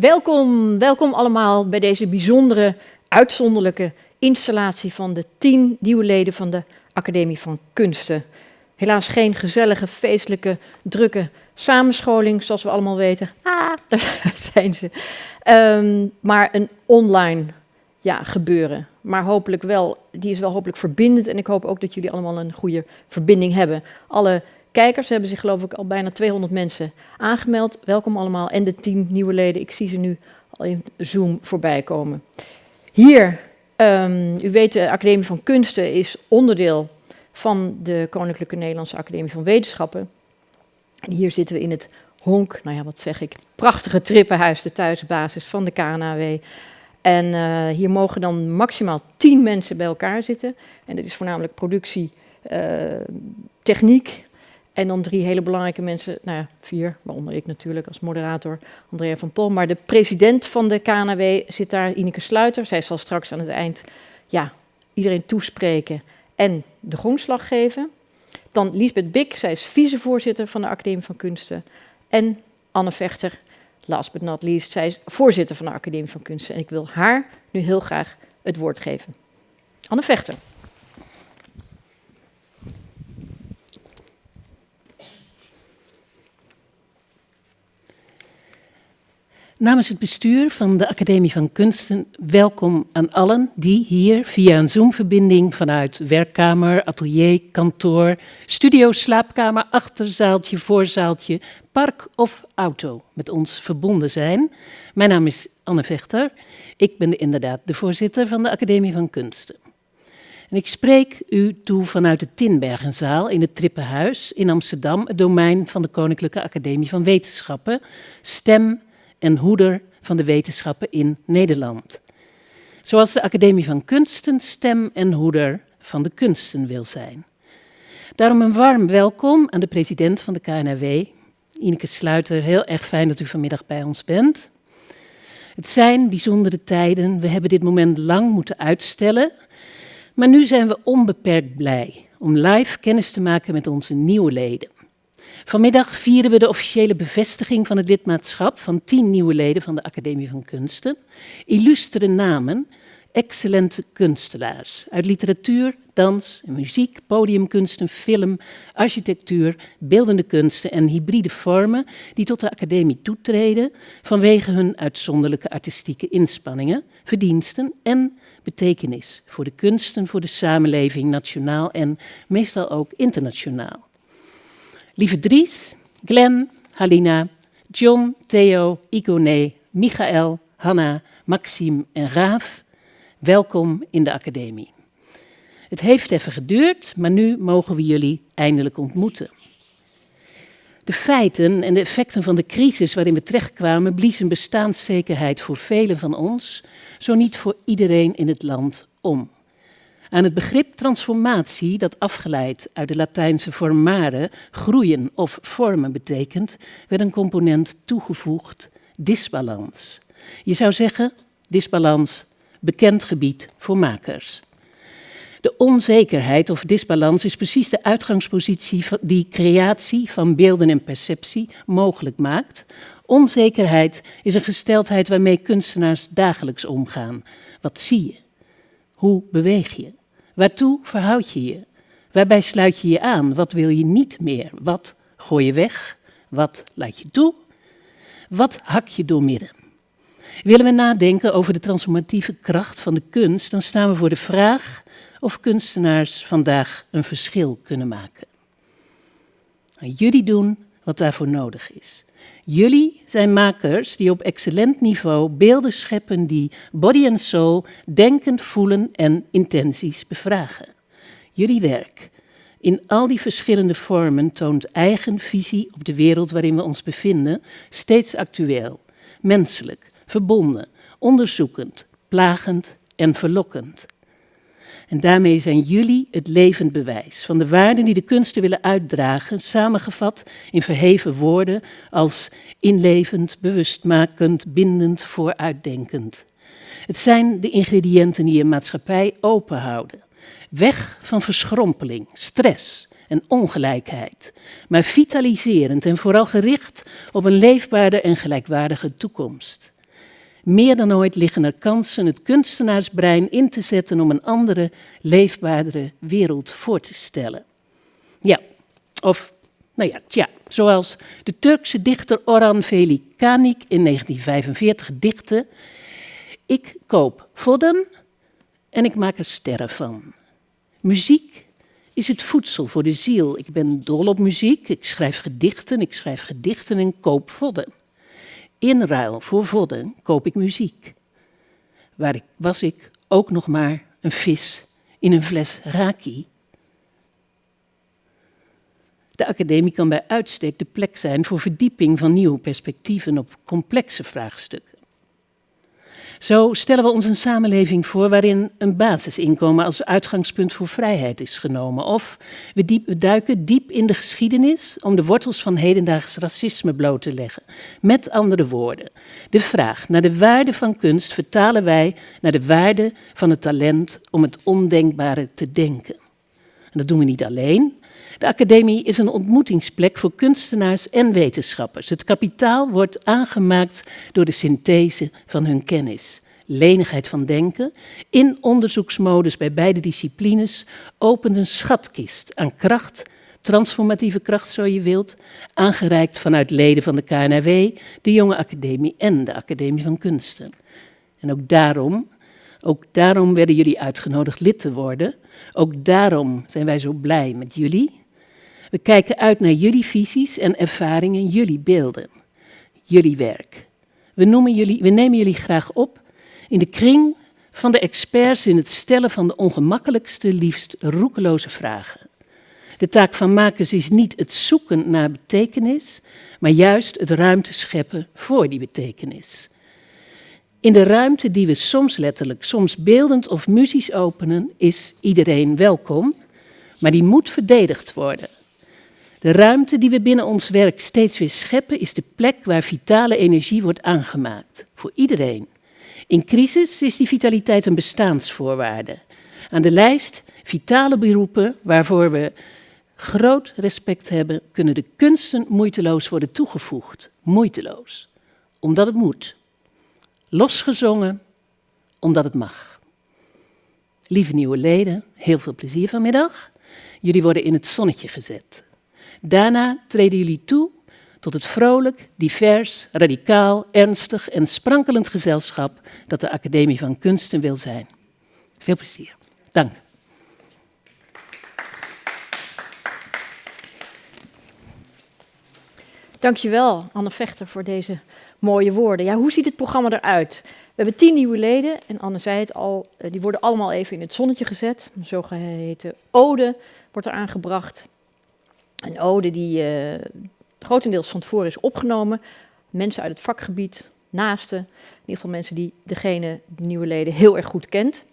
Welkom, welkom allemaal bij deze bijzondere, uitzonderlijke installatie van de tien nieuwe leden van de Academie van Kunsten. Helaas geen gezellige, feestelijke, drukke samenscholing, zoals we allemaal weten. Ah, daar zijn ze. Um, maar een online ja, gebeuren. Maar hopelijk wel, die is wel hopelijk verbindend. En ik hoop ook dat jullie allemaal een goede verbinding hebben. Alle kijkers hebben zich geloof ik al bijna 200 mensen aangemeld. Welkom allemaal. En de 10 nieuwe leden, ik zie ze nu al in Zoom voorbij komen. Hier, um, u weet de Academie van Kunsten is onderdeel van de Koninklijke Nederlandse Academie van Wetenschappen. En hier zitten we in het honk, nou ja, wat zeg ik, het prachtige trippenhuis, de thuisbasis van de KNAW. En uh, hier mogen dan maximaal tien mensen bij elkaar zitten. En dat is voornamelijk productie, uh, techniek, en dan drie hele belangrijke mensen, nou ja, vier, waaronder ik natuurlijk als moderator, Andrea van Pol. Maar de president van de KNW zit daar, Ineke Sluiter. Zij zal straks aan het eind ja, iedereen toespreken en de grondslag geven. Dan Lisbeth Bik, zij is vicevoorzitter van de Academie van Kunsten. En Anne Vechter, last but not least, zij is voorzitter van de Academie van Kunsten. En ik wil haar nu heel graag het woord geven. Anne Vechter. Namens het bestuur van de Academie van Kunsten welkom aan allen die hier via een Zoom-verbinding vanuit werkkamer, atelier, kantoor, studio, slaapkamer, achterzaaltje, voorzaaltje, park of auto met ons verbonden zijn. Mijn naam is Anne Vechter. Ik ben inderdaad de voorzitter van de Academie van Kunsten. En ik spreek u toe vanuit de Tinbergenzaal in het Trippenhuis in Amsterdam, het domein van de Koninklijke Academie van Wetenschappen, stem en hoeder van de wetenschappen in Nederland. Zoals de Academie van Kunsten stem en hoeder van de kunsten wil zijn. Daarom een warm welkom aan de president van de KNRW, Ineke Sluiter. Heel erg fijn dat u vanmiddag bij ons bent. Het zijn bijzondere tijden. We hebben dit moment lang moeten uitstellen. Maar nu zijn we onbeperkt blij om live kennis te maken met onze nieuwe leden. Vanmiddag vieren we de officiële bevestiging van het lidmaatschap van tien nieuwe leden van de Academie van Kunsten. Illustere namen, excellente kunstenaars uit literatuur, dans, muziek, podiumkunsten, film, architectuur, beeldende kunsten en hybride vormen die tot de academie toetreden vanwege hun uitzonderlijke artistieke inspanningen, verdiensten en betekenis voor de kunsten, voor de samenleving, nationaal en meestal ook internationaal. Lieve Dries, Glenn, Halina, John, Theo, Igone, Michael, Hanna, Maxime en Raaf, welkom in de academie. Het heeft even geduurd, maar nu mogen we jullie eindelijk ontmoeten. De feiten en de effecten van de crisis waarin we terechtkwamen bliezen bestaanszekerheid voor velen van ons, zo niet voor iedereen in het land, om. Aan het begrip transformatie, dat afgeleid uit de Latijnse formare, groeien of vormen betekent, werd een component toegevoegd, disbalans. Je zou zeggen, disbalans, bekend gebied voor makers. De onzekerheid of disbalans is precies de uitgangspositie die creatie van beelden en perceptie mogelijk maakt. Onzekerheid is een gesteldheid waarmee kunstenaars dagelijks omgaan. Wat zie je? Hoe beweeg je? Waartoe verhoud je je? Waarbij sluit je je aan? Wat wil je niet meer? Wat gooi je weg? Wat laat je toe? Wat hak je doormidden? Willen we nadenken over de transformatieve kracht van de kunst, dan staan we voor de vraag of kunstenaars vandaag een verschil kunnen maken. Jullie doen wat daarvoor nodig is. Jullie zijn makers die op excellent niveau beelden scheppen die body and soul, denken, voelen en intenties bevragen. Jullie werk in al die verschillende vormen toont eigen visie op de wereld waarin we ons bevinden, steeds actueel, menselijk, verbonden, onderzoekend, plagend en verlokkend. En daarmee zijn jullie het levend bewijs van de waarden die de kunsten willen uitdragen, samengevat in verheven woorden als inlevend, bewustmakend, bindend, vooruitdenkend. Het zijn de ingrediënten die een maatschappij openhouden. Weg van verschrompeling, stress en ongelijkheid, maar vitaliserend en vooral gericht op een leefbare en gelijkwaardige toekomst. Meer dan ooit liggen er kansen het kunstenaarsbrein in te zetten om een andere, leefbaardere wereld voor te stellen. Ja, of, nou ja, tja, zoals de Turkse dichter Orhan Veli Kanik in 1945 dichtte: Ik koop vodden en ik maak er sterren van. Muziek is het voedsel voor de ziel. Ik ben dol op muziek, ik schrijf gedichten, ik schrijf gedichten en koop vodden. In ruil voor vodden koop ik muziek. Waar ik, was ik ook nog maar een vis in een fles raki. De academie kan bij uitstek de plek zijn voor verdieping van nieuwe perspectieven op complexe vraagstukken. Zo stellen we ons een samenleving voor waarin een basisinkomen als uitgangspunt voor vrijheid is genomen. Of we, diep, duiken diep in de geschiedenis om de wortels van hedendaags racisme bloot te leggen. Met andere woorden, de vraag naar de waarde van kunst vertalen wij naar de waarde van het talent om het ondenkbare te denken. En dat doen we niet alleen. De academie is een ontmoetingsplek voor kunstenaars en wetenschappers. Het kapitaal wordt aangemaakt door de synthese van hun kennis. Lenigheid van denken, in onderzoeksmodus bij beide disciplines, opent een schatkist aan kracht, transformatieve kracht zo je wilt, aangereikt vanuit leden van de KNRW, de Jonge Academie en de Academie van Kunsten. En ook daarom, ook daarom werden jullie uitgenodigd lid te worden. Ook daarom zijn wij zo blij met jullie. We kijken uit naar jullie visies en ervaringen, jullie beelden, jullie werk. We, noemen jullie, we nemen jullie graag op in de kring van de experts in het stellen van de ongemakkelijkste, liefst roekeloze vragen. De taak van makers is niet het zoeken naar betekenis, maar juist het ruimte scheppen voor die betekenis. In de ruimte die we soms letterlijk, soms beeldend of muzisch openen, is iedereen welkom, maar die moet verdedigd worden. De ruimte die we binnen ons werk steeds weer scheppen, is de plek waar vitale energie wordt aangemaakt. Voor iedereen. In crisis is die vitaliteit een bestaansvoorwaarde. Aan de lijst vitale beroepen waarvoor we groot respect hebben, kunnen de kunsten moeiteloos worden toegevoegd. Moeiteloos. Omdat het moet. Losgezongen, omdat het mag. Lieve nieuwe leden, heel veel plezier vanmiddag. Jullie worden in het zonnetje gezet. Daarna treden jullie toe tot het vrolijk, divers, radicaal, ernstig en sprankelend gezelschap dat de Academie van Kunsten wil zijn. Veel plezier. Dank. Dankjewel, Anne Vechter, voor deze mooie woorden. Ja, hoe ziet het programma eruit? We hebben tien nieuwe leden en Anne zei het al, eh, die worden allemaal even in het zonnetje gezet. Een zogeheten ode wordt er aangebracht. Een ode die uh, grotendeels van tevoren is opgenomen. Mensen uit het vakgebied, naasten, in ieder geval mensen die degene, de nieuwe leden, heel erg goed kent.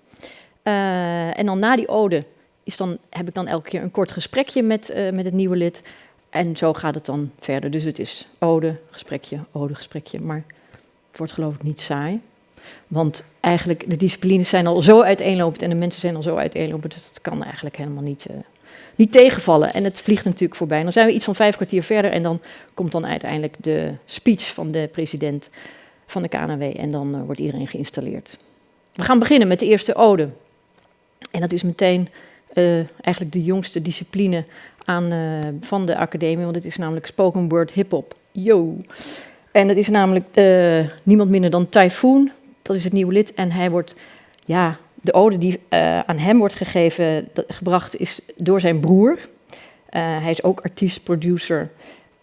Uh, en dan na die ode is dan, heb ik dan elke keer een kort gesprekje met, uh, met het nieuwe lid. En zo gaat het dan verder. Dus het is ode, gesprekje, ode, gesprekje. Maar het wordt geloof ik niet saai. Want eigenlijk, de disciplines zijn al zo uiteenlopend en de mensen zijn al zo uiteenlopend. Dus dat kan eigenlijk helemaal niet, niet tegenvallen. En het vliegt natuurlijk voorbij. Dan zijn we iets van vijf kwartier verder en dan komt dan uiteindelijk de speech van de president van de KNW en dan uh, wordt iedereen geïnstalleerd. We gaan beginnen met de eerste ode. En dat is meteen uh, eigenlijk de jongste discipline aan, uh, van de academie, want het is namelijk spoken word hip-hop. Yo! En het is namelijk niemand minder dan Typhoon, dat is het nieuwe lid. En hij wordt ja, de ode die uh, aan hem wordt gegeven, gebracht is door zijn broer. Uh, hij is ook artiest, producer.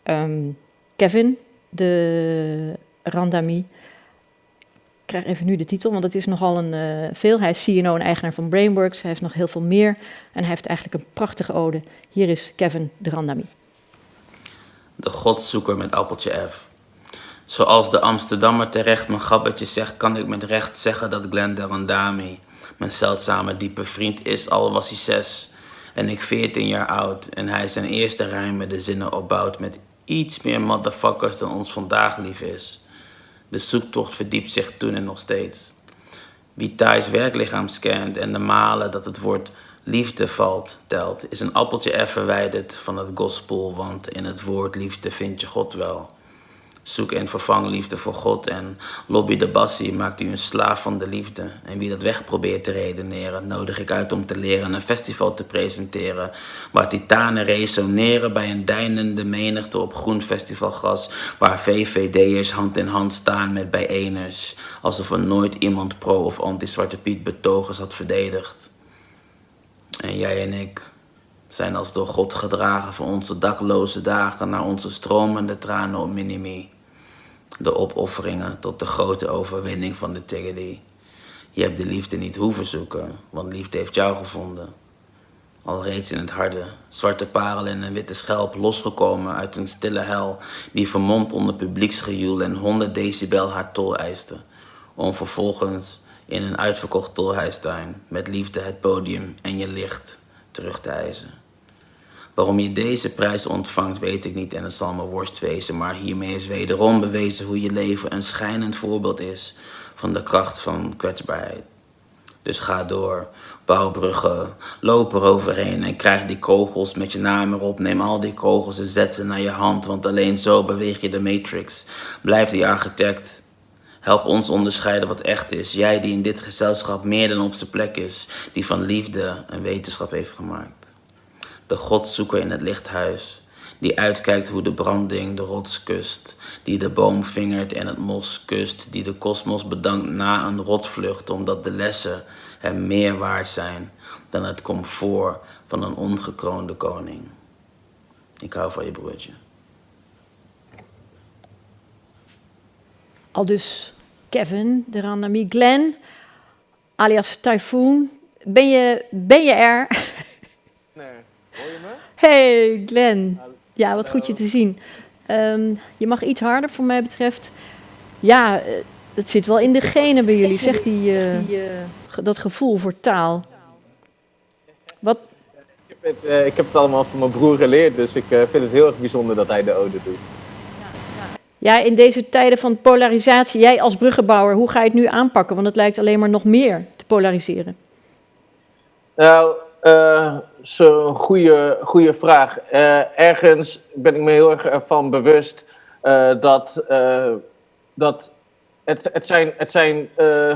Um, Kevin de Randami. Ik krijg even nu de titel, want het is nogal een uh, veel. Hij is CEO en eigenaar van Brainworks. Hij heeft nog heel veel meer. En hij heeft eigenlijk een prachtige ode. Hier is Kevin de Randami. De godzoeker met appeltje F. Zoals de Amsterdammer terecht mijn gabbertje zegt, kan ik met recht zeggen dat Glenn de Randami mijn zeldzame diepe vriend is, al was hij zes en ik veertien jaar oud. En hij zijn eerste rijmen de zinnen opbouwt met iets meer motherfuckers dan ons vandaag lief is. De zoektocht verdiept zich toen en nog steeds. Wie Thijs werklichaam scant en de malen dat het woord liefde valt, telt, is een appeltje er verwijderd van het gospel, want in het woord liefde vind je God wel. Zoek en vervang liefde voor God en lobby de bassie maakt u een slaaf van de liefde. En wie dat weg probeert te redeneren, nodig ik uit om te leren een festival te presenteren. Waar titanen resoneren bij een deinende menigte op groen festivalgras. Waar VVD'ers hand in hand staan met bijeeners. Alsof er nooit iemand pro- of anti-Zwarte Piet betogers had verdedigd. En jij en ik zijn als door God gedragen van onze dakloze dagen naar onze stromende tranen op minimi. De opofferingen tot de grote overwinning van de Tiggerdy. Je hebt de liefde niet hoeven zoeken, want liefde heeft jou gevonden. Al reeds in het harde, zwarte parel en een witte schelp losgekomen uit een stille hel die vermomd onder publieksgejoel en 100 decibel haar tol eiste. Om vervolgens in een uitverkocht tolhuistuin met liefde het podium en je licht terug te eisen. Waarom je deze prijs ontvangt, weet ik niet en het zal me worst wezen. Maar hiermee is wederom bewezen hoe je leven een schijnend voorbeeld is van de kracht van kwetsbaarheid. Dus ga door, bouw bruggen, loop er overheen en krijg die kogels met je naam erop. Neem al die kogels en zet ze naar je hand, want alleen zo beweeg je de matrix. Blijf die architect. Help ons onderscheiden wat echt is. Jij die in dit gezelschap meer dan op zijn plek is, die van liefde een wetenschap heeft gemaakt de godzoeker in het lichthuis, die uitkijkt hoe de branding de rots kust, die de boom vingert en het mos kust, die de kosmos bedankt na een rotvlucht, omdat de lessen hem meer waard zijn dan het comfort van een ongekroonde koning. Ik hou van je broertje. Al dus Kevin, de Randami Glenn, alias Typhoon. Ben je, ben je er? Hey Glenn. Ja, wat goed je te zien. Um, je mag iets harder voor mij betreft. Ja, uh, het zit wel in de genen bij jullie, zeg die, uh, dat gevoel voor taal. Wat? Ik heb, het, uh, ik heb het allemaal van mijn broer geleerd, dus ik vind het heel erg bijzonder dat hij de ode doet. Ja, in deze tijden van polarisatie, jij als bruggenbouwer, hoe ga je het nu aanpakken? Want het lijkt alleen maar nog meer te polariseren. Nou, uh, zo'n goede, goede vraag. Uh, ergens ben ik me heel erg ervan bewust uh, dat, dat het, het zijn, het zijn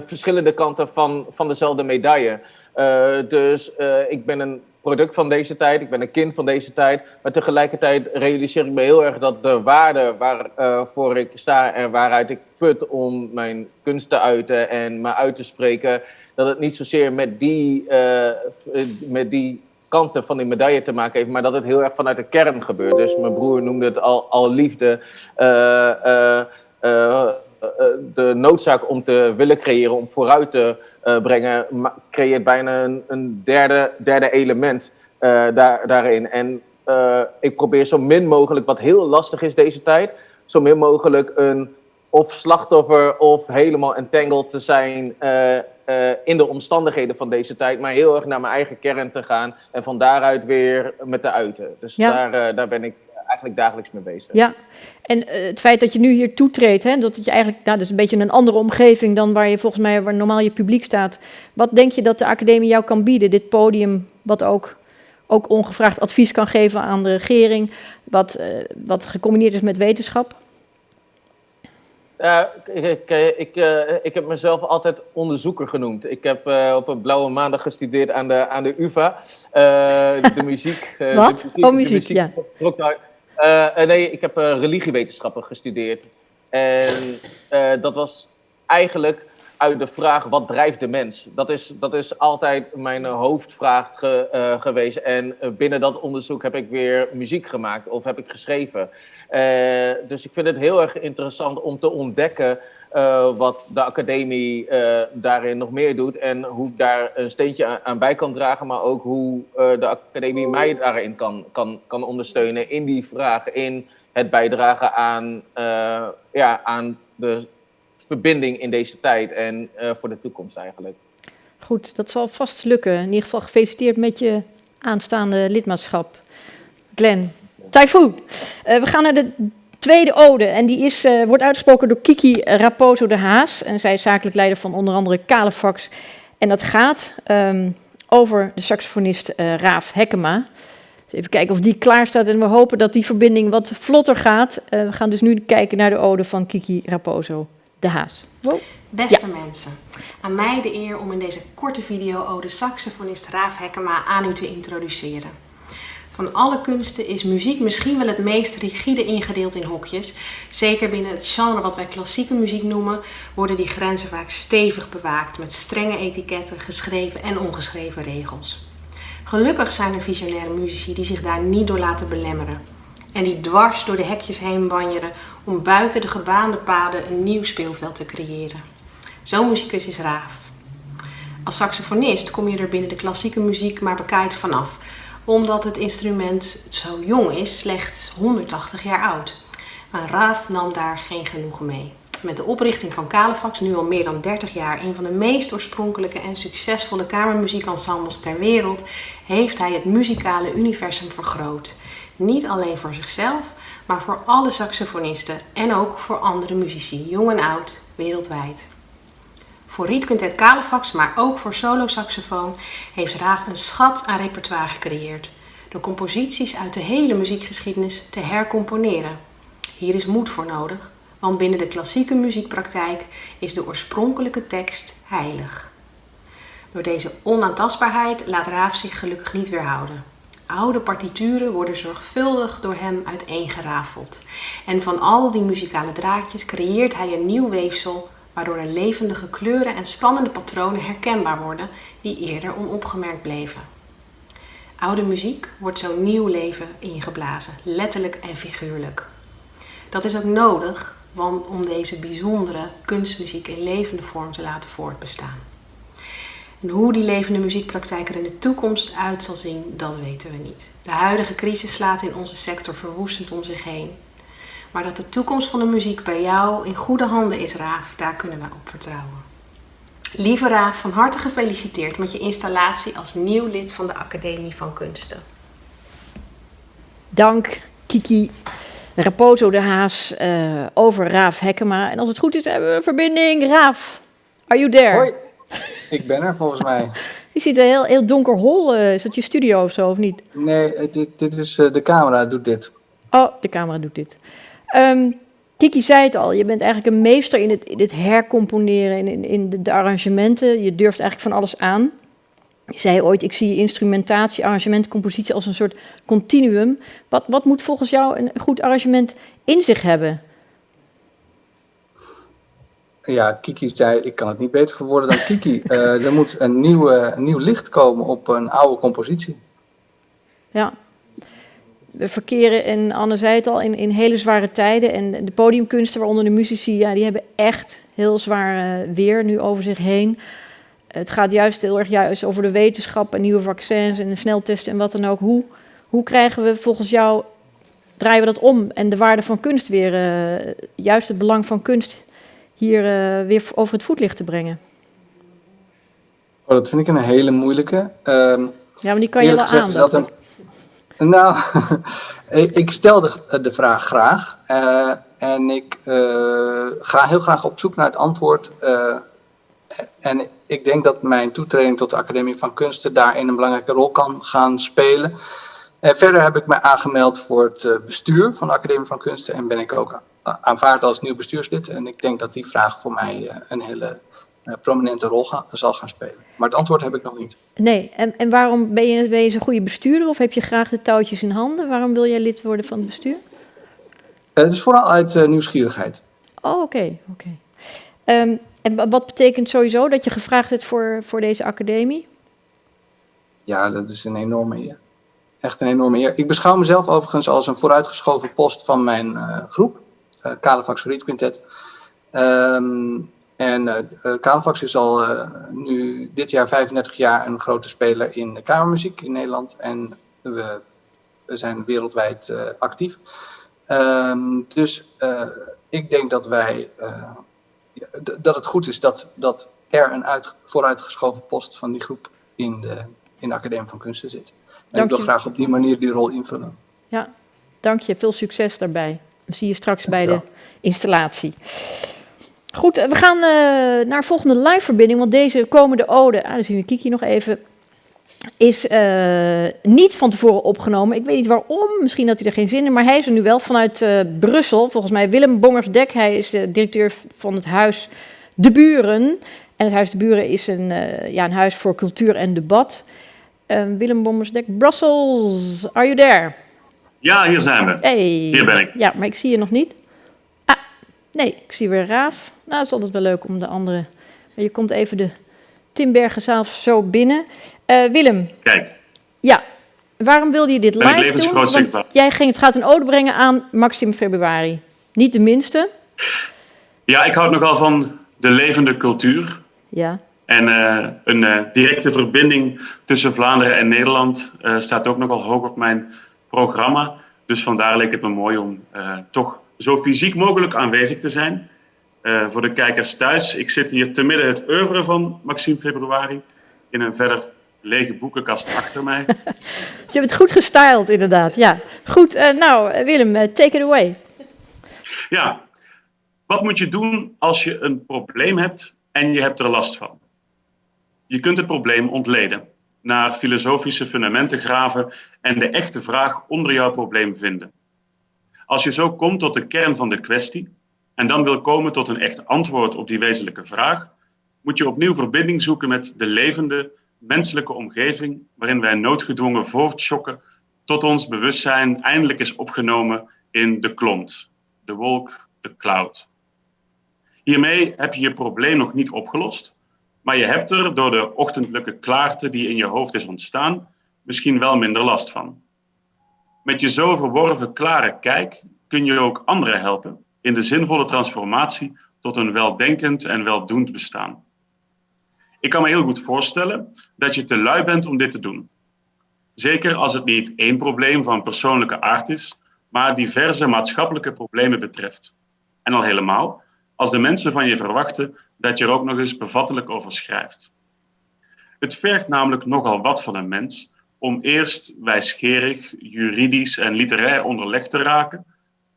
verschillende kanten van, van dezelfde medaille. dus ik ben een product van deze tijd, ik ben een kind van deze tijd, maar tegelijkertijd realiseer ik me heel erg dat de waarde waarvoor ik sta en waaruit ik put om mijn kunst te uiten en me uit te spreken, dat het niet zozeer met die, met die kanten van die medaille te maken heeft, maar dat het heel erg vanuit de kern gebeurt. Dus mijn broer noemde het al, al liefde. Uh, uh, de noodzaak om te willen creëren, om vooruit te brengen, creëert bijna een, een derde, derde element daar, daarin. En ik probeer zo min mogelijk, wat heel lastig is deze tijd, zo min mogelijk een of slachtoffer of helemaal entangled te zijn uh, uh, in de omstandigheden van deze tijd, maar heel erg naar mijn eigen kern te gaan en van daaruit weer met te uiten. Dus ja. daar, uh, daar ben ik eigenlijk dagelijks mee bezig. Ja, en het feit dat je nu hier toetreedt, hè, dat je eigenlijk, nou, dat is een beetje een andere omgeving dan waar je volgens mij, waar normaal je publiek staat. Wat denk je dat de academie jou kan bieden, dit podium, wat ook ook ongevraagd advies kan geven aan de regering, wat, wat gecombineerd is met wetenschap? Ja, ik, ik, ik, uh, ik, heb mezelf altijd onderzoeker genoemd. Ik heb uh, op een blauwe maandag gestudeerd aan de, aan de UvA. Uh, de muziek. Wat? De muziek, oh, muziek, de muziek, ja. nee, ik heb religiewetenschappen gestudeerd. En dat was eigenlijk uit de vraag, wat drijft de mens? Dat is, dat is altijd mijn hoofdvraag ge, geweest. En binnen dat onderzoek heb ik weer muziek gemaakt of heb ik geschreven. Uh, dus ik vind het heel erg interessant om te ontdekken uh, wat de academie uh, daarin nog meer doet en hoe ik daar een steentje aan, bij kan dragen, maar ook hoe de academie mij daarin kan, kan, kan ondersteunen in die vraag, in het bijdragen aan, ja, aan de verbinding in deze tijd en voor de toekomst eigenlijk. Goed, dat zal vast lukken. In ieder geval gefeliciteerd met je aanstaande lidmaatschap. Glenn, Typhoon. Uh, we gaan naar de tweede ode. En die is, uh, wordt uitgesproken door Kiki Raposo de Haas. En zij is zakelijk leider van onder andere Calefax. En dat gaat um, over de saxofonist uh, Raaf Hekkema. Even kijken of die klaar staat en we hopen dat die verbinding wat vlotter gaat. Uh, we gaan dus nu kijken naar de ode van Kiki Raposo, de Haas. Wow. Beste ja. mensen, aan mij de eer om in deze korte video ode saxofonist Raaf Hekkema aan u te introduceren. Van alle kunsten is muziek misschien wel het meest rigide ingedeeld in hokjes. Zeker binnen het genre wat wij klassieke muziek noemen, worden die grenzen vaak stevig bewaakt met strenge etiketten, geschreven en ongeschreven regels. Gelukkig zijn er visionaire muzici die zich daar niet door laten belemmeren. En die dwars door de hekjes heen banjeren om buiten de gebaande paden een nieuw speelveld te creëren. Zo'n muzikus is Raaf. Als saxofonist kom je er binnen de klassieke muziek maar bekijkt vanaf, omdat het instrument zo jong is, slechts 180 jaar oud. Maar Raaf nam daar geen genoegen mee. Met de oprichting van Calefax, nu al meer dan 30 jaar een van de meest oorspronkelijke en succesvolle kamermuziekensembles ter wereld, heeft hij het muzikale universum vergroot. Niet alleen voor zichzelf, maar voor alle saxofonisten en ook voor andere muzici, jong en oud, wereldwijd. Voor Rietquintet Calefax, maar ook voor solo-saxofoon, heeft Raaf een schat aan repertoire gecreëerd. Door composities uit de hele muziekgeschiedenis te hercomponeren. Hier is moed voor nodig, want binnen de klassieke muziekpraktijk is de oorspronkelijke tekst heilig. Door deze onaantastbaarheid laat Raaf zich gelukkig niet weerhouden. Oude partituren worden zorgvuldig door hem uiteengerafeld. En van al die muzikale draadjes creëert hij een nieuw weefsel waardoor er levendige kleuren en spannende patronen herkenbaar worden die eerder onopgemerkt bleven. Oude muziek wordt zo nieuw leven ingeblazen, letterlijk en figuurlijk. Dat is ook nodig want om deze bijzondere kunstmuziek in levende vorm te laten voortbestaan. En hoe die levende muziekpraktijk er in de toekomst uit zal zien, dat weten we niet. De huidige crisis slaat in onze sector verwoestend om zich heen. Maar dat de toekomst van de muziek bij jou in goede handen is, Raaf, daar kunnen we op vertrouwen. Lieve Raaf, van harte gefeliciteerd met je installatie als nieuw lid van de Academie van Kunsten. Dank, Kiki. Raposo de Haas uh, over Raaf Hekkema. En als het goed is, hebben we een verbinding. Raaf, are you there? Hoi, ik ben er volgens mij. Je ziet een heel, heel donker hol. Uh, is dat je studio of zo, of niet? Nee, dit, dit is uh, de camera, doet dit. Oh, de camera doet dit. Um, Kiki zei het al, je bent eigenlijk een meester in het, in het hercomponeren, in, in, in de, de, arrangementen. Je durft eigenlijk van alles aan. Je zei ooit, ik zie instrumentatie, arrangement, compositie als een soort continuum. Wat, wat moet volgens jou een goed arrangement in zich hebben? Ja, Kiki zei, ik kan het niet beter verwoorden dan Kiki. uh, er moet een, nieuwe, een nieuw licht komen op een oude compositie. Ja, we verkeren, en Anne zei het al, in, in hele zware tijden. En de podiumkunsten, waaronder de muzici, ja, die hebben echt heel zwaar uh, weer nu over zich heen. Het gaat juist heel erg juist over de wetenschap en nieuwe vaccins en de sneltesten en wat dan ook. Hoe, hoe krijgen we volgens jou, draaien we dat om en de waarde van kunst weer, uh, juist het belang van kunst hier uh, weer over het voetlicht te brengen? Oh, dat vind ik een hele moeilijke. Um, ja, maar die kan je wel aan. Nou, ik stel de, de vraag graag. Uh, en ik ga heel graag op zoek naar het antwoord en ik denk dat mijn toetreding tot de Academie van Kunsten daarin een belangrijke rol kan gaan spelen. En verder heb ik me aangemeld voor het eh, bestuur van de Academie van Kunsten en ben ik ook aanvaard als nieuw bestuurslid. En ik denk dat die vraag voor mij eh, een hele eh, prominente rol zal gaan spelen. Maar het antwoord heb ik nog niet. Nee, en, en waarom ben je, ben je een goede bestuurder of heb je graag de touwtjes in handen? Waarom wil jij lid worden van het bestuur? het is vooral uit nieuwsgierigheid. Oh, oké. Okay, okay. um, en wat betekent sowieso dat je gevraagd hebt voor, voor deze academie? Ja, dat is een enorme eer. Echt een enorme eer. Ik beschouw mezelf overigens als een vooruitgeschoven post van mijn uh, groep, uh, Kalefax Riet Quintet. Um, en uh, Kalefax is al nu dit jaar 35 jaar een grote speler in de kamermuziek in Nederland. En we, we zijn wereldwijd actief. Um, dus ik denk dat wij dat het goed is dat, dat er een uit, vooruitgeschoven post van die groep in de, in de Academie van Kunsten zit. En ik wil graag op die manier die rol invullen. Ja, dank je. Veel succes daarbij. Dat zie je straks bij de installatie. Goed, we gaan uh, naar volgende live-verbinding, want deze komende ode, ah, dan zien we Kiki nog even, is uh, niet van tevoren opgenomen. Ik weet niet waarom, misschien had hij er geen zin in, maar hij is er nu wel vanuit uh, Brussel. Volgens mij Willem Bongersdek, hij is de directeur van het huis De Buren. En het Huis De Buren is een, ja, een huis voor cultuur en debat. Willem Bongersdek, Brussels, are you there? Ja, hier zijn we. Hey. Hier ben ik. Ja, maar ik zie je nog niet. Ah, nee, ik zie weer Raaf. Nou, het is altijd wel leuk om de andere... Je komt even de Timbergenzaal zo binnen. Uh, Willem. Kijk. Ja, waarom wilde je dit live doen? Want jij ging het gaat een ode brengen aan Maxim Februari. Niet de minste. Ja, ik houd nogal van de levende cultuur. Ja. En uh, een uh, directe verbinding tussen Vlaanderen en Nederland staat ook nogal hoog op mijn programma. Dus vandaar leek het me mooi om toch zo fysiek mogelijk aanwezig te zijn. Voor de kijkers thuis, ik zit hier te midden het oeuvre van Maxime Februari in een verder lege boekenkast achter mij. Je hebt het goed gestyled, inderdaad. Ja, goed. Uh, nou, Willem, uh, take it away. Ja, wat moet je doen als je een probleem hebt en je hebt er last van? Je kunt het probleem ontleden, naar filosofische fundamenten graven en de echte vraag onder jouw probleem vinden. Als je zo komt tot de kern van de kwestie en dan wil komen tot een echt antwoord op die wezenlijke vraag, moet je opnieuw verbinding zoeken met de levende, menselijke omgeving waarin wij noodgedwongen voortschokken tot ons bewustzijn eindelijk is opgenomen in de klont, de wolk, de cloud. Hiermee heb je je probleem nog niet opgelost, maar je hebt er door de ochtendelijke klaarte die in je hoofd is ontstaan misschien wel minder last van. Met je zo verworven klare kijk kun je ook anderen helpen in de zinvolle transformatie tot een weldenkend en weldoend bestaan. Ik kan me heel goed voorstellen dat je te lui bent om dit te doen. Zeker als het niet één probleem van persoonlijke aard is, maar diverse maatschappelijke problemen betreft. En al helemaal als de mensen van je verwachten dat je er ook nog eens bevattelijk over schrijft. Het vergt namelijk nogal wat van een mens om eerst wijsgerig, juridisch en literair onderlegd te raken,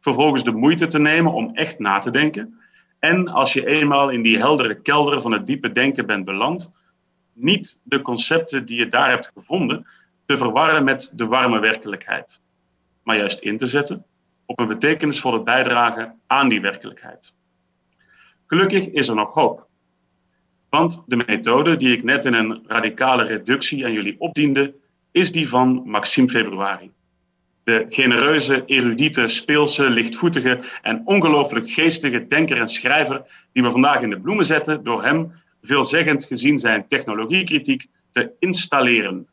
vervolgens de moeite te nemen om echt na te denken en als je eenmaal in die heldere kelder van het diepe denken bent beland, niet de concepten die je daar hebt gevonden te verwarren met de warme werkelijkheid, maar juist in te zetten op een betekenisvolle bijdrage aan die werkelijkheid. Gelukkig is er nog hoop. Want de methode die ik net in een radicale reductie aan jullie opdiende, is die van Maxime Februari de genereuze, erudite, speelse, lichtvoetige en ongelooflijk geestige denker en schrijver die we vandaag in de bloemen zetten door hem, veelzeggend gezien zijn technologiekritiek, te installeren.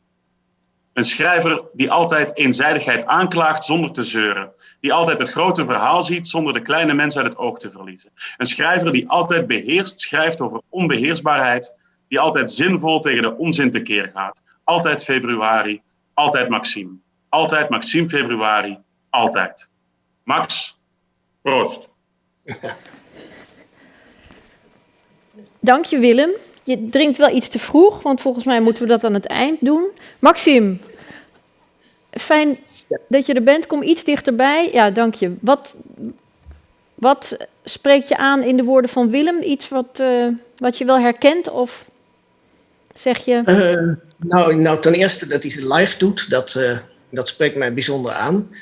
Een schrijver die altijd eenzijdigheid aanklaagt zonder te zeuren. Die altijd het grote verhaal ziet zonder de kleine mens uit het oog te verliezen. Een schrijver die altijd beheerst schrijft over onbeheersbaarheid. Die altijd zinvol tegen de onzin tekeer gaat. Altijd februari, altijd Maxime. Altijd Maxime Februari, altijd. Max, proost. Dank je Willem. Je drinkt wel iets te vroeg, want volgens mij moeten we dat aan het eind doen. Maxime, fijn dat je er bent. Kom iets dichterbij. Ja, dank je. Wat, wat spreekt je aan in de woorden van Willem? Iets wat, uh, wat je wel herkent of zeg je... Uh, nou, nou, ten eerste dat hij ze live doet, dat... Uh dat spreekt mij bijzonder aan.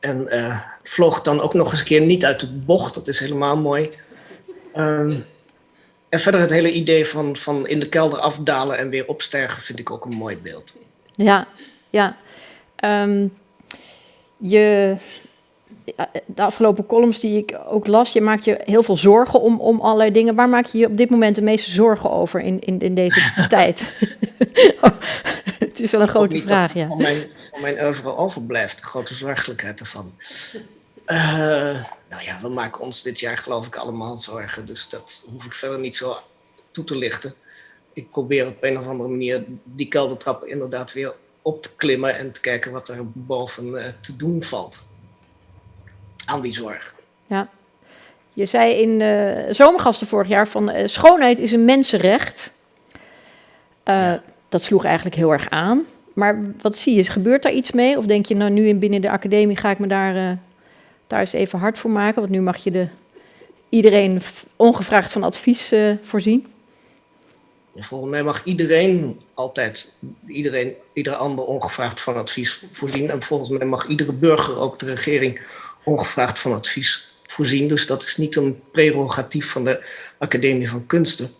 En uh, vloog dan ook nog eens een keer niet uit de bocht. Dat is helemaal mooi. Um, en verder het hele idee van, van in de kelder afdalen en weer opstergen vind ik ook een mooi beeld. Ja, ja. Um, je, de afgelopen columns die ik ook las, je maakt je heel veel zorgen om, om allerlei dingen. Waar maak je je op dit moment de meeste zorgen over in, in, in deze tijd? het is wel een grote vraag, ja. Van mijn, van mijn oeuvre overblijft, de grote zorgelijkheid ervan. Uh, nou ja, we maken ons dit jaar geloof ik allemaal zorgen, dus dat hoef ik verder niet zo toe te lichten. Ik probeer op een of andere manier die keldertrappen inderdaad weer op te klimmen en te kijken wat er boven uh, te doen valt aan die zorg. Ja. Je zei in uh, zomergasten vorig jaar van uh, schoonheid is een mensenrecht. Uh, ja. Dat sloeg eigenlijk heel erg aan. Maar wat zie je? Gebeurt daar iets mee? Of denk je nou nu in binnen de academie ga ik me daar, daar eens even hard voor maken? Want nu mag je de, iedereen ongevraagd van advies voorzien. Volgens mij mag iedereen altijd, iedereen, ieder ander ongevraagd van advies voorzien. En volgens mij mag iedere burger, ook de regering, ongevraagd van advies voorzien. Dus dat is niet een prerogatief van de Academie van Kunsten.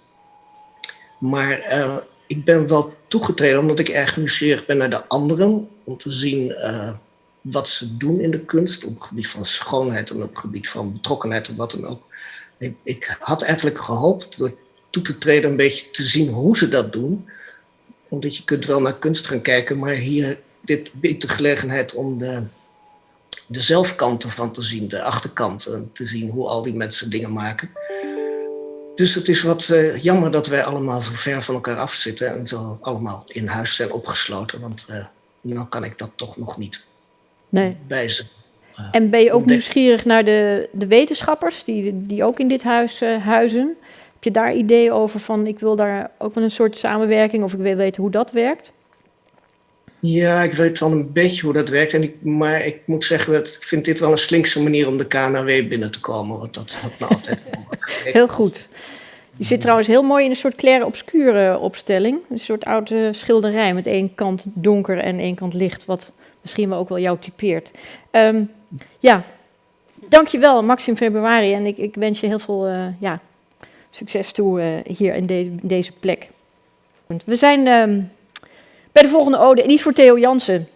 Maar uh, ik ben wel toegetreden omdat ik erg nieuwsgierig ben naar de anderen. Om te zien uh, wat ze doen in de kunst op het gebied van schoonheid en op het gebied van betrokkenheid en wat dan ook. Ik, ik had eigenlijk gehoopt door toe te treden een beetje te zien hoe ze dat doen. Omdat je kunt wel naar kunst gaan kijken, maar hier dit biedt de gelegenheid om de, de zelfkanten van te zien, de achterkanten, te zien hoe al die mensen dingen maken. Dus het is wat uh, jammer dat wij allemaal zo ver van elkaar afzitten en zo allemaal in huis zijn opgesloten, want uh, nou kan ik dat toch nog niet nee. bij ze. Uh, en ben je ook nieuwsgierig naar de, de wetenschappers die, die ook in dit huis huizen? Heb je daar ideeën over van ik wil daar ook wel een soort samenwerking of ik wil weten hoe dat werkt? Ja, ik weet wel een beetje hoe dat werkt. En ik, maar ik moet zeggen dat ik vind dit wel een slinkse manier om de KNW binnen te komen. Want dat had me altijd Heel goed. Je zit trouwens heel mooi in een soort claire obscure opstelling. Een soort oude schilderij met één kant donker en één kant licht. Wat misschien wel ook wel jou typeert. Um, ja, dankjewel Maxim Februari. En ik, ik wens je heel veel uh, ja, succes toe uh, hier in, de, deze plek. We zijn uh, bij de volgende ode, en niet voor Theo Jansen,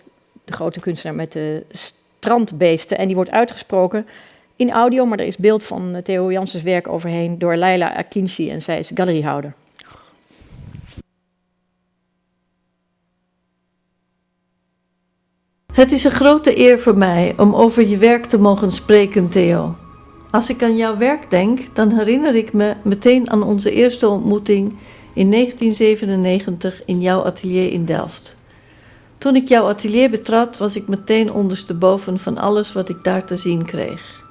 de grote kunstenaar met de strandbeesten. En die wordt uitgesproken in audio, maar er is beeld van eh, Theo Jansens werk overheen door Leila Akinci en zij is galeriehouder. Het is een grote eer voor mij om over je werk te mogen spreken, Theo. Als ik aan jouw werk denk, dan herinner ik me meteen aan onze eerste ontmoeting in 1997 in jouw atelier in Delft. Toen ik jouw atelier betrad, was ik meteen ondersteboven van alles wat ik daar te zien kreeg.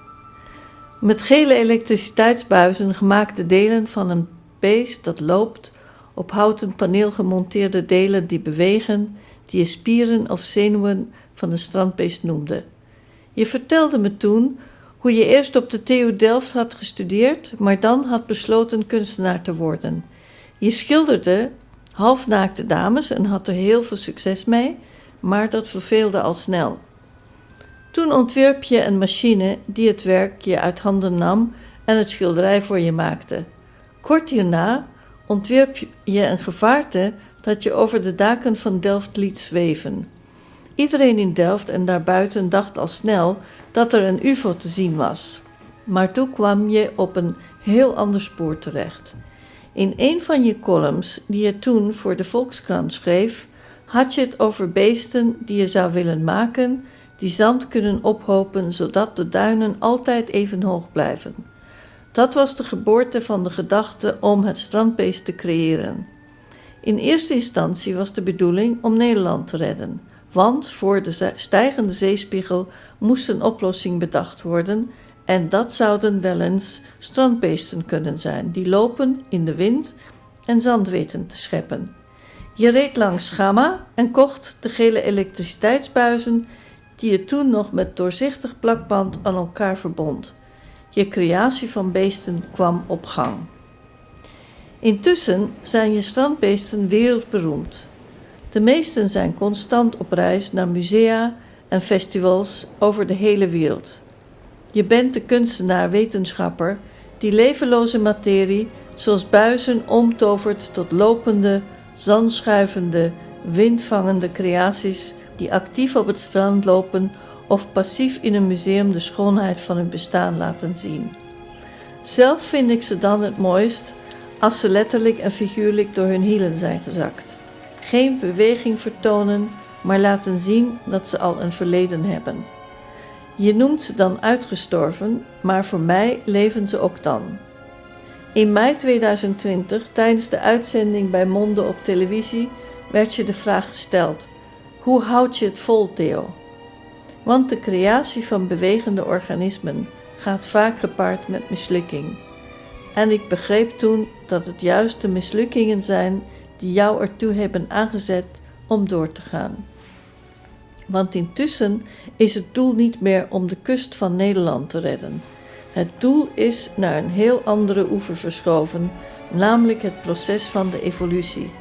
Met gele elektriciteitsbuizen gemaakte delen van een beest dat loopt, op houten paneel gemonteerde delen die bewegen, die je spieren of zenuwen van een strandbeest noemde. Je vertelde me toen hoe je eerst op de TU Delft had gestudeerd, maar dan had besloten kunstenaar te worden. Je schilderde halfnaakte dames en had er heel veel succes mee, maar dat verveelde al snel. Toen ontwierp je een machine die het werk je uit handen nam en het schilderij voor je maakte. Kort hierna ontwierp je een gevaarte dat je over de daken van Delft liet zweven. Iedereen in Delft en daarbuiten dacht al snel dat er een UFO te zien was. Maar toen kwam je op een heel ander spoor terecht. In een van je columns, die je toen voor de Volkskrant schreef, had je het over beesten die je zou willen maken, die zand kunnen ophopen zodat de duinen altijd even hoog blijven. Dat was de geboorte van de gedachte om het strandbeest te creëren. In eerste instantie was de bedoeling om Nederland te redden, want voor de stijgende zeespiegel moest een oplossing bedacht worden en dat zouden wel eens strandbeesten kunnen zijn, die lopen in de wind en zand weten te scheppen. Je reed langs Gamma en kocht de gele elektriciteitsbuizen die je toen nog met doorzichtig plakband aan elkaar verbond. Je creatie van beesten kwam op gang. Intussen zijn je strandbeesten wereldberoemd. De meesten zijn constant op reis naar musea en festivals over de hele wereld. Je bent de kunstenaar-wetenschapper die levenloze materie, zoals buizen, omtovert tot lopende, zandschuivende, windvangende creaties die actief op het strand lopen of passief in een museum de schoonheid van hun bestaan laten zien. Zelf vind ik ze dan het mooist als ze letterlijk en figuurlijk door hun hielen zijn gezakt. Geen beweging vertonen, maar laten zien dat ze al een verleden hebben. Je noemt ze dan uitgestorven, maar voor mij leven ze ook dan. In mei 2020, tijdens de uitzending bij Monde op televisie, werd je de vraag gesteld: hoe houd je het vol, Theo? Want de creatie van bewegende organismen gaat vaak gepaard met mislukking. En ik begreep toen dat het juist de mislukkingen zijn die jou ertoe hebben aangezet om door te gaan. Want intussen is het doel niet meer om de kust van Nederland te redden. Het doel is naar een heel andere oever verschoven, namelijk het proces van de evolutie.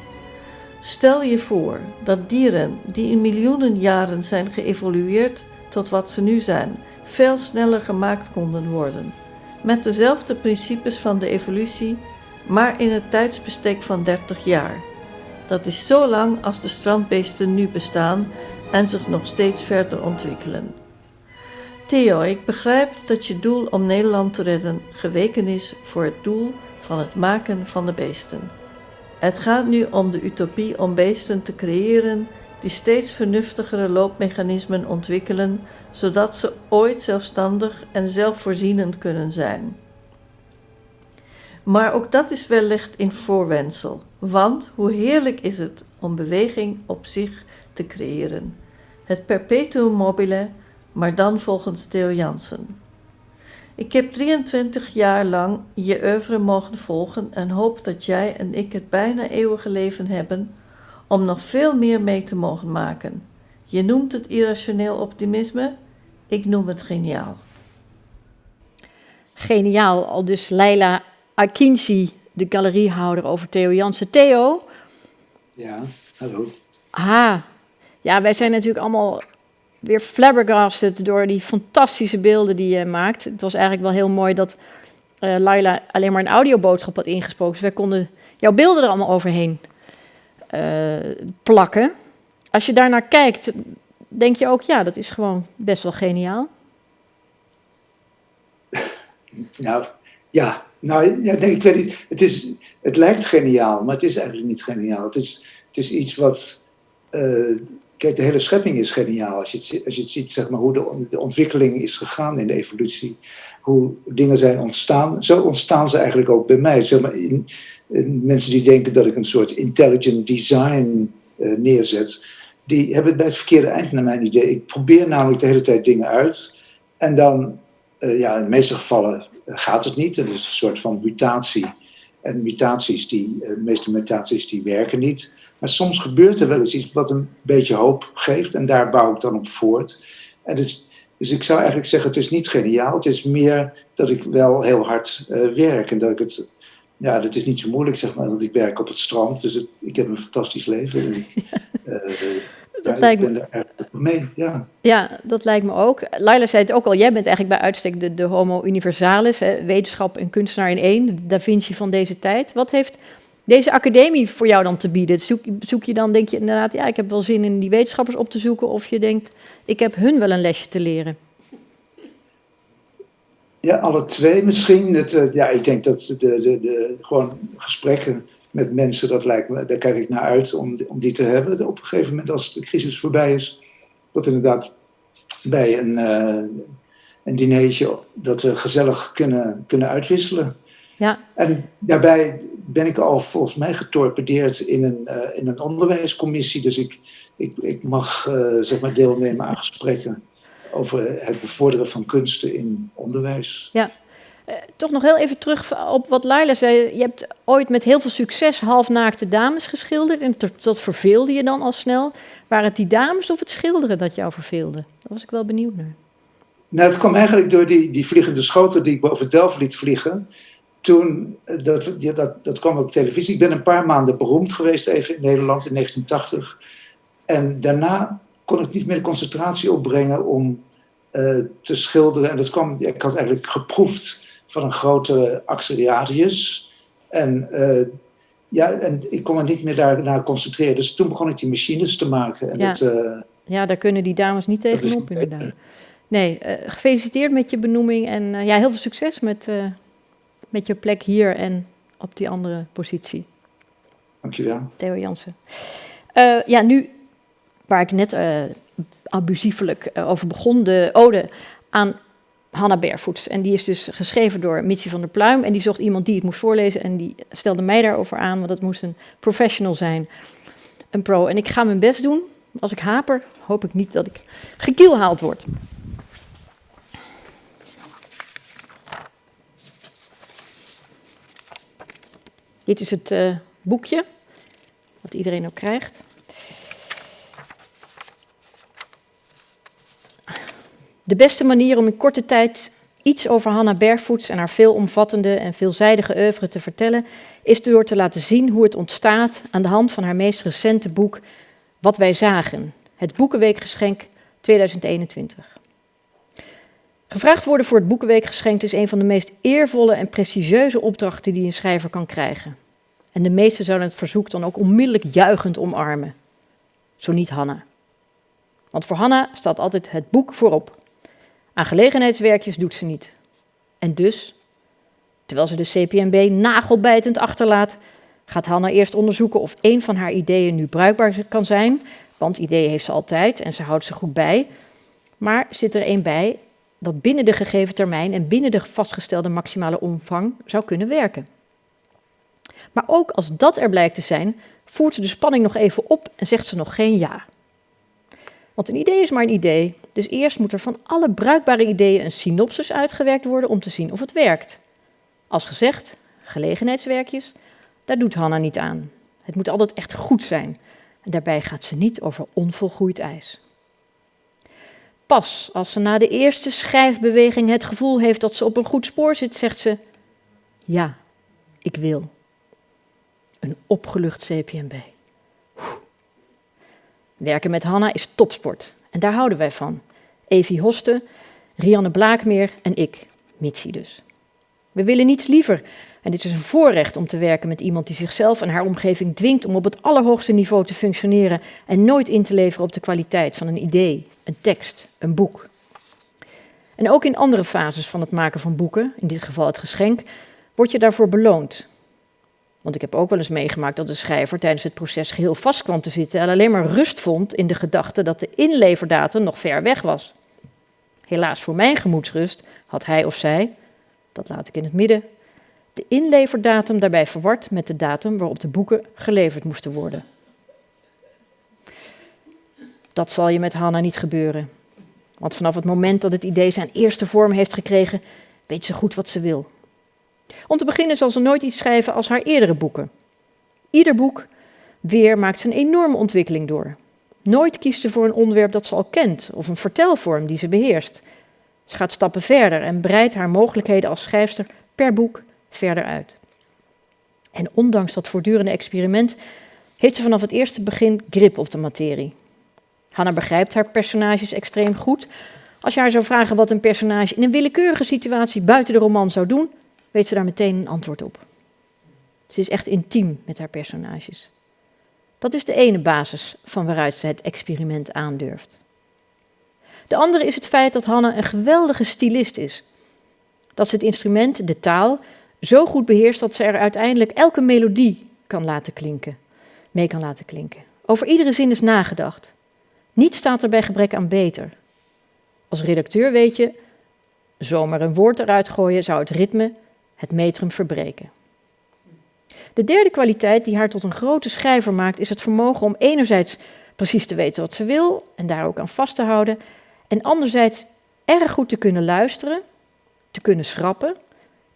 Stel je voor dat dieren die in miljoenen jaren zijn geëvolueerd tot wat ze nu zijn, veel sneller gemaakt konden worden. Met dezelfde principes van de evolutie, maar in het tijdsbestek van 30 jaar. Dat is zo lang als de strandbeesten nu bestaan en zich nog steeds verder ontwikkelen. Theo, ik begrijp dat je doel om Nederland te redden geweken is voor het doel van het maken van de beesten. Het gaat nu om de utopie om beesten te creëren die steeds vernuftigere loopmechanismen ontwikkelen, zodat ze ooit zelfstandig en zelfvoorzienend kunnen zijn. Maar ook dat is wellicht in voorwensel, want hoe heerlijk is het om beweging op zich te creëren. Het perpetuum mobile, maar dan volgens Theo Jansen. Ik heb 23 jaar lang je oeuvre mogen volgen en hoop dat jij en ik het bijna eeuwige leven hebben om nog veel meer mee te mogen maken. Je noemt het irrationeel optimisme, ik noem het geniaal. Geniaal, al dus Leila Akinci, de galeriehouder over Theo Jansen. Theo? Ja, hallo. Ah, ja, wij zijn natuurlijk allemaal weer flabbergasted door die fantastische beelden die je maakt. Het was eigenlijk wel heel mooi dat uh, Laila alleen maar een audioboodschap had ingesproken. Dus wij konden jouw beelden er allemaal overheen uh, plakken. Als je daarnaar kijkt, denk je ook, ja, dat is gewoon best wel geniaal. Nou, ja. Nou, ja, ik weet niet. Het, is, het lijkt geniaal, maar het is eigenlijk niet geniaal. Het is, het is iets wat... Uh, Kijk, de hele schepping is geniaal. Als je het, als je het ziet, zeg maar, hoe de, de, ontwikkeling is gegaan in de evolutie. Hoe dingen zijn ontstaan. Zo ontstaan ze eigenlijk ook bij mij. Zeg maar, in, mensen die denken dat ik een soort intelligent design uh, neerzet. Die hebben het bij het verkeerde eind naar mijn idee. Ik probeer namelijk de hele tijd dingen uit. En dan, uh, ja, in de meeste gevallen gaat het niet. Het is een soort van mutatie. En mutaties, die, de meeste mutaties, die werken niet. Maar soms gebeurt er wel eens iets wat een beetje hoop geeft en daar bouw ik dan op voort. En dus, dus ik zou eigenlijk zeggen, het is niet geniaal. Het is meer dat ik wel heel hard uh, werk en dat ik het... Ja, dat is niet zo moeilijk, zeg maar, want ik werk op het strand. Dus het, ik heb een fantastisch leven. En, uh, dat ja, lijkt ik ben me... er erg mee, ja. Ja, dat lijkt me ook. Laila zei het ook al, jij bent eigenlijk bij uitstek de, de homo universalis, hè, wetenschap en kunstenaar in één, Da Vinci van deze tijd. Wat heeft deze academie voor jou dan te bieden? Zoek, zoek je dan, denk je inderdaad, ja, ik heb wel zin in die wetenschappers op te zoeken, of je denkt, ik heb hun wel een lesje te leren? Ja, alle twee misschien. Het, uh, ja, ik denk dat de, de, de, gewoon gesprekken met mensen, dat lijkt me, daar kijk ik naar uit om, om die te hebben. Op een gegeven moment, als de crisis voorbij is, dat inderdaad bij een, uh, een dinertje, dat we gezellig kunnen, kunnen uitwisselen. Ja. En daarbij ben ik al volgens mij getorpedeerd in een, uh, in een onderwijscommissie. Dus ik, ik, ik mag uh, zeg maar deelnemen aan gesprekken over het bevorderen van kunsten in onderwijs. Ja. Uh, toch nog heel even terug op wat Laila zei. Je hebt ooit met heel veel succes halfnaakte dames geschilderd. En dat verveelde je dan al snel. Waren het die dames of het schilderen dat jou verveelde? Daar was ik wel benieuwd naar. Nou, het kwam eigenlijk door die, die vliegende schoten die ik boven Delft liet vliegen toen, dat, dat, dat kwam op televisie. Ik ben een paar maanden beroemd geweest even in Nederland in 1980. En daarna kon ik niet meer de concentratie opbrengen om uh, te schilderen. En dat kwam, ik had eigenlijk geproefd van een grote Axeliadius. En, uh, ja, en ik kon me niet meer daarna concentreren. Dus toen begon ik die machines te maken. En ja. dat, uh, ja, daar kunnen die dames niet tegenop, inderdaad. Nee, gefeliciteerd met je benoeming en ja, heel veel succes met met je plek hier en op die andere positie. Dankjewel. Theo Jansen. Uh, ja, nu, waar ik net uh, abusiefelijk uh, over begon, de ode aan Hanna Barefoot. En die is dus geschreven door Mitsi van der Pluim. En die zocht iemand die het moest voorlezen. En die stelde mij daarover aan, want dat moest een professional zijn. Een pro. En ik ga mijn best doen. Als ik haper, hoop ik niet dat ik gekielhaald word. Dit is het uh, boekje, wat iedereen ook krijgt. De beste manier om in korte tijd iets over Hanna Bergvoets en haar veelomvattende en veelzijdige oeuvre te vertellen, is door te laten zien hoe het ontstaat aan de hand van haar meest recente boek Wat wij zagen, het Boekenweekgeschenk 2021. Gevraagd worden voor het Boekenweekgeschenk is een van de meest eervolle en prestigieuze opdrachten die een schrijver kan krijgen. En de meesten zouden het verzoek dan ook onmiddellijk juichend omarmen. Zo niet Hanna. Want voor Hanna staat altijd het boek voorop. Aan gelegenheidswerkjes doet ze niet. En dus, terwijl ze de CPMB nagelbijtend achterlaat, gaat Hanna eerst onderzoeken of een van haar ideeën nu bruikbaar kan zijn. Want ideeën heeft ze altijd en ze houdt ze goed bij. Maar zit er een bij dat binnen de gegeven termijn en binnen de vastgestelde maximale omvang zou kunnen werken. Maar ook als dat er blijkt te zijn, voert ze de spanning nog even op en zegt ze nog geen ja. Want een idee is maar een idee, dus eerst moet er van alle bruikbare ideeën een synopsis uitgewerkt worden om te zien of het werkt. Als gezegd, gelegenheidswerkjes, daar doet Hanna niet aan. Het moet altijd echt goed zijn. En daarbij gaat ze niet over onvolgroeid ijs. Pas als ze na de eerste schrijfbeweging het gevoel heeft dat ze op een goed spoor zit, zegt ze: Ja, ik wil. Een opgelucht CPMB. Werken met Hanna is topsport en daar houden wij van. Evie Hoste, Rianne Blaakmeer en ik, Mitsi dus. We willen niets liever en dit is een voorrecht om te werken met iemand die zichzelf en haar omgeving dwingt om op het allerhoogste niveau te functioneren en nooit in te leveren op de kwaliteit van een idee, een tekst, een boek. En ook in andere fases van het maken van boeken, in dit geval het geschenk, word je daarvoor beloond. Want ik heb ook wel eens meegemaakt dat de schrijver tijdens het proces geheel vast kwam te zitten en alleen maar rust vond in de gedachte dat de inleverdatum nog ver weg was. Helaas voor mijn gemoedsrust had hij of zij, dat laat ik in het midden, de inleverdatum daarbij verward met de datum waarop de boeken geleverd moesten worden. Dat zal je met Hanna niet gebeuren. Want vanaf het moment dat het idee zijn eerste vorm heeft gekregen, weet ze goed wat ze wil. Om te beginnen zal ze nooit iets schrijven als haar eerdere boeken. Ieder boek weer maakt ze een enorme ontwikkeling door. Nooit kiest ze voor een onderwerp dat ze al kent of een vertelvorm die ze beheerst. Ze gaat stappen verder en breidt haar mogelijkheden als schrijfster per boek verder uit. En ondanks dat voortdurende experiment heeft ze vanaf het eerste begin grip op de materie. Hanna begrijpt haar personages extreem goed. Als je haar zou vragen wat een personage in een willekeurige situatie buiten de roman zou doen, weet ze daar meteen een antwoord op. Ze is echt intiem met haar personages. Dat is de ene basis van waaruit ze het experiment aandurft. De andere is het feit dat Hanna een geweldige stylist is. Dat ze het instrument, de taal, zo goed beheerst dat ze er uiteindelijk elke melodie kan laten klinken, mee kan laten klinken. Over iedere zin is nagedacht. Niets staat er bij gebrek aan beter. Als redacteur weet je, zomaar een woord eruit gooien zou het ritme, het metrum verbreken. De derde kwaliteit die haar tot een grote schrijver maakt, is het vermogen om enerzijds precies te weten wat ze wil en daar ook aan vast te houden, en anderzijds erg goed te kunnen luisteren, te kunnen schrappen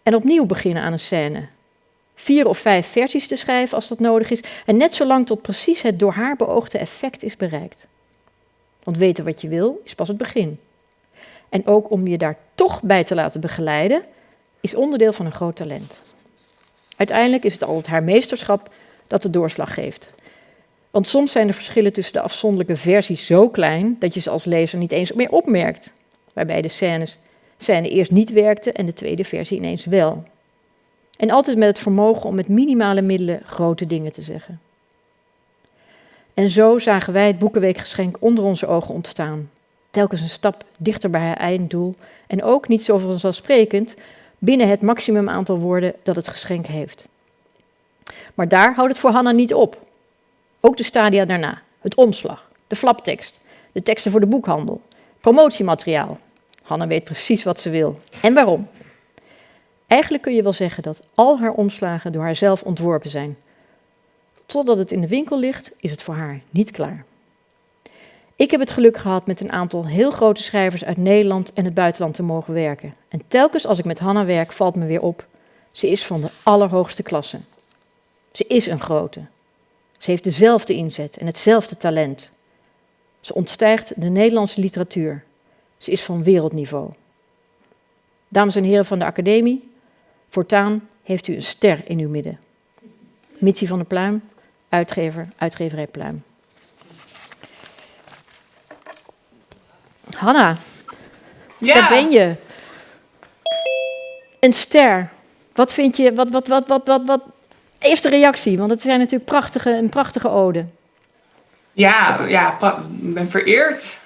en opnieuw beginnen aan een scène. Vier of vijf versies te schrijven als dat nodig is en net zolang tot precies het door haar beoogde effect is bereikt. Want weten wat je wil is pas het begin. En ook om je daar toch bij te laten begeleiden is onderdeel van een groot talent. Uiteindelijk is het altijd haar meesterschap dat de doorslag geeft. Want soms zijn de verschillen tussen de afzonderlijke versies zo klein dat je ze als lezer niet eens meer opmerkt. Waarbij de scènes scène eerst niet werkte en de tweede versie ineens wel. En altijd met het vermogen om met minimale middelen grote dingen te zeggen. En zo zagen wij het Boekenweekgeschenk onder onze ogen ontstaan. Telkens een stap dichter bij haar einddoel en ook niet zo vanzelfsprekend binnen het maximum aantal woorden dat het geschenk heeft. Maar daar houdt het voor Hanna niet op. Ook de stadia daarna, het omslag, de flaptekst, de teksten voor de boekhandel, promotiemateriaal, Hanna weet precies wat ze wil en waarom. Eigenlijk kun je wel zeggen dat al haar omslagen door haarzelf ontworpen zijn. Totdat het in de winkel ligt, is het voor haar niet klaar. Ik heb het geluk gehad met een aantal heel grote schrijvers uit Nederland en het buitenland te mogen werken. En telkens als ik met Hanna werk, valt me weer op. Ze is van de allerhoogste klasse. Ze is een grote. Ze heeft dezelfde inzet en hetzelfde talent. Ze ontstijgt de Nederlandse literatuur. Ze is van wereldniveau. Dames en heren van de academie, voortaan heeft u een ster in uw midden. Mitsie van der Pluim, uitgever, uitgeverij Pluim. Hanna, Ja. daar ben je. Een ster. Wat vind je, wat, wat, wat, wat, wat, wat? Eerste reactie, want het zijn natuurlijk prachtige, een prachtige ode. Ja, ja, ik ben vereerd.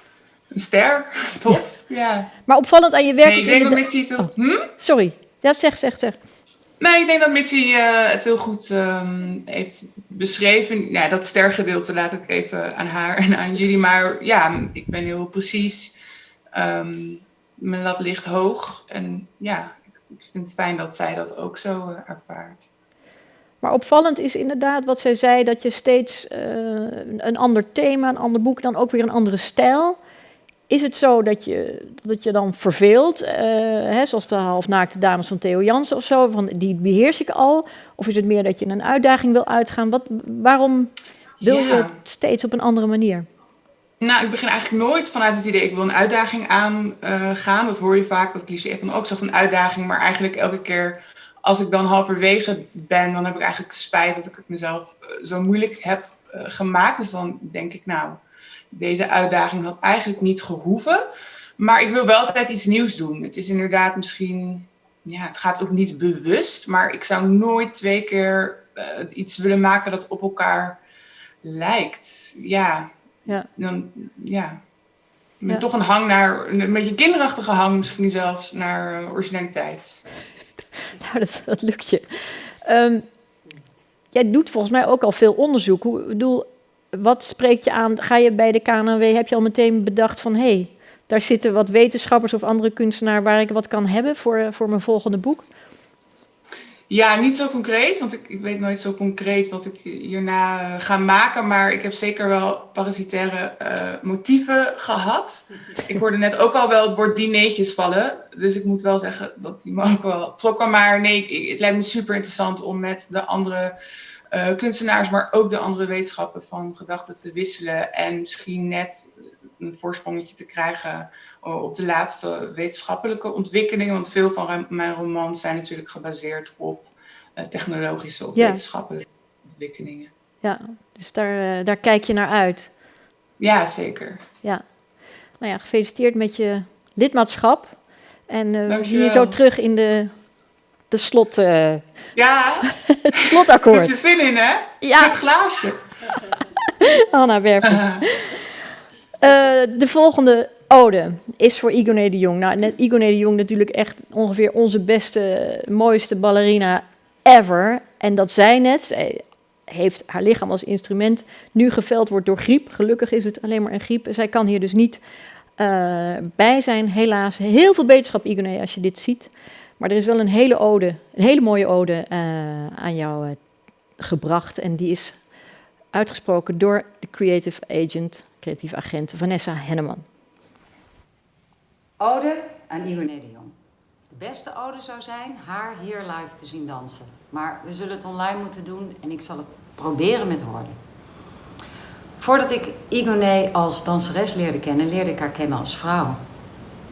Een ster. Tof. Ja. Maar opvallend aan je werk Nee, is ik denk dat Mitzi het... Oh, Hm? Sorry, ja, zeg, zeg, zeg. Nee, ik denk dat Mitzi eh, het heel goed ehm, heeft beschreven. Ja, dat stergedeelte laat ik even aan haar en aan jullie. Maar ja, ik ben heel precies. Ehm, mijn lat ligt hoog. En ja, ik, ik vind het fijn dat zij dat ook zo eh, ervaart. Maar opvallend is inderdaad wat zij zei, dat je steeds eh, een ander thema, een ander boek, dan ook weer een andere stijl. Is het zo dat je, dat je dan verveelt, eh, hè, zoals de halfnaakte dames van Theo Jansen of zo, van die beheers ik al? Of is het meer dat je een uitdaging wil uitgaan? Wat, waarom wil je het steeds op een andere manier? Nou, ik begin eigenlijk nooit vanuit het idee, ik wil een uitdaging aangaan. dat hoor je vaak, dat cliché van, ook oh, ik zag een uitdaging. Maar eigenlijk elke keer als ik dan halverwege ben, dan heb ik eigenlijk spijt dat ik het mezelf eh, zo moeilijk heb eh, gemaakt. Dus dan denk ik, nou, deze uitdaging had eigenlijk niet gehoeven. Maar ik wil wel altijd iets nieuws doen. Het is inderdaad misschien, ja, het gaat ook niet bewust. Maar ik zou nooit twee keer eh, iets willen maken dat op elkaar lijkt. Ja, Ja. dan, ja. Met Ja. toch een hang naar, een beetje kinderachtige hang misschien zelfs, naar eh, originaliteit. Nou, dat, dat lukt je. Ehm, jij doet volgens mij ook al veel onderzoek. Hoe, ik bedoel, wat spreekt je aan? Ga je bij de KNW, heb je al meteen bedacht van... hé, hey, daar zitten wat wetenschappers of andere kunstenaar... waar ik wat kan hebben voor, voor mijn volgende boek? Ja, niet zo concreet, want ik, ik weet nooit zo concreet wat ik hierna eh, ga maken. Maar ik heb zeker wel parasitaire eh, motieven gehad. Ik hoorde net ook al wel het woord dineetjes vallen. Dus ik moet wel zeggen dat die me ook wel trokken. Maar nee, het lijkt me super interessant om met de andere eh, kunstenaars, maar ook de andere wetenschappen van gedachten te wisselen. En misschien net een voorsprongetje te krijgen eh, op de laatste wetenschappelijke ontwikkelingen. Want veel van mijn romans zijn natuurlijk gebaseerd op eh, technologische of Ja. wetenschappelijke ontwikkelingen. Ja, dus daar, daar kijk je naar uit. Ja, zeker. Ja. Nou ja, gefeliciteerd met je lidmaatschap. En we zien je zo terug in de, de slot, eh, Ja, het heb slotakkoord. je zin in, hè? Ja. Het glaasje. Anna Werfend. Eh, de volgende ode is voor Igoné de Jong. Nou, net Igoné de Jong natuurlijk echt ongeveer onze beste, mooiste ballerina ever. En dat zij net, zij heeft haar lichaam als instrument, nu geveld wordt door griep. Gelukkig is het alleen maar een griep. Zij kan hier dus niet eh, bij zijn, helaas. Heel veel beterschap, Igoné, als je dit ziet. Maar er is wel een hele ode, een hele mooie ode eh, aan jou eh, gebracht. En die is uitgesproken door de creative agent, creatieve agent Vanessa Henneman. Ode aan Igoné de Jong. De beste ode zou zijn haar hier live te zien dansen. Maar we zullen het online moeten doen en ik zal het proberen met woorden. Voordat ik Igoné als danseres leerde kennen, leerde ik haar kennen als vrouw.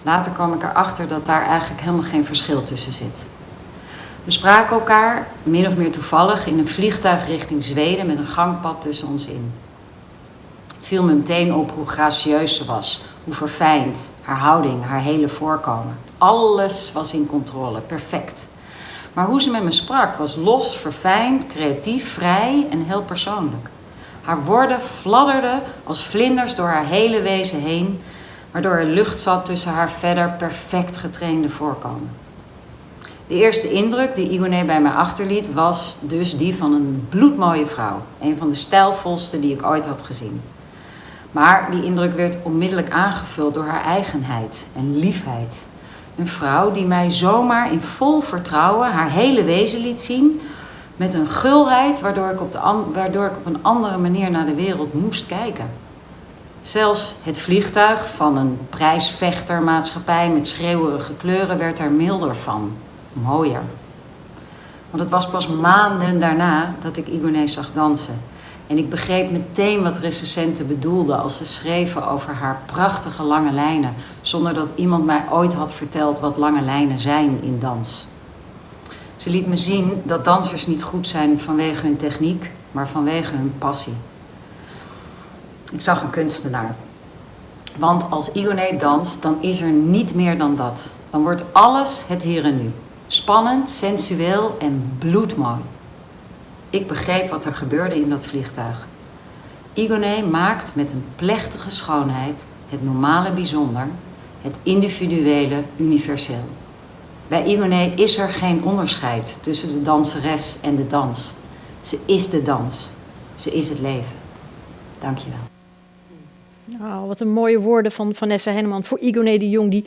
Later kwam ik erachter dat daar eigenlijk helemaal geen verschil tussen zit. We spraken elkaar, min of meer toevallig, in een vliegtuig richting Zweden met een gangpad tussen ons in. Het viel me meteen op hoe gracieus ze was, hoe verfijnd, haar houding, haar hele voorkomen. Alles was in controle, perfect. Maar hoe ze met me sprak was los, verfijnd, creatief, vrij en heel persoonlijk. Haar woorden fladderden als vlinders door haar hele wezen heen, waardoor er lucht zat tussen haar verder perfect getrainde voorkomen. De eerste indruk die Igoné bij mij achterliet was dus die van een bloedmooie vrouw. Een van de stijlvolste die ik ooit had gezien. Maar die indruk werd onmiddellijk aangevuld door haar eigenheid en liefheid. Een vrouw die mij zomaar in vol vertrouwen haar hele wezen liet zien. Met een gulheid waardoor ik, op de waardoor ik op een andere manier naar de wereld moest kijken. Zelfs het vliegtuig van een prijsvechtermaatschappij met schreeuwerige kleuren werd er milder van. Mooier. Want het was pas maanden daarna dat ik Igoné zag dansen. En ik begreep meteen wat recensenten bedoelden als ze schreven over haar prachtige lange lijnen, zonder dat iemand mij ooit had verteld wat lange lijnen zijn in dans. Ze liet me zien dat dansers niet goed zijn vanwege hun techniek, maar vanwege hun passie. Ik zag een kunstenaar. Want als Igoné danst, dan is er niet meer dan dat. Dan wordt alles het hier en nu. Spannend, sensueel en bloedmooi. Ik begreep wat er gebeurde in dat vliegtuig. Igoné maakt met een plechtige schoonheid het normale bijzonder, het individuele universeel. Bij Igoné is er geen onderscheid tussen de danseres en de dans. Ze is de dans. Ze is het leven. Dankjewel. Oh, wat een mooie woorden van Vanessa Henneman voor Igoné de Jong, die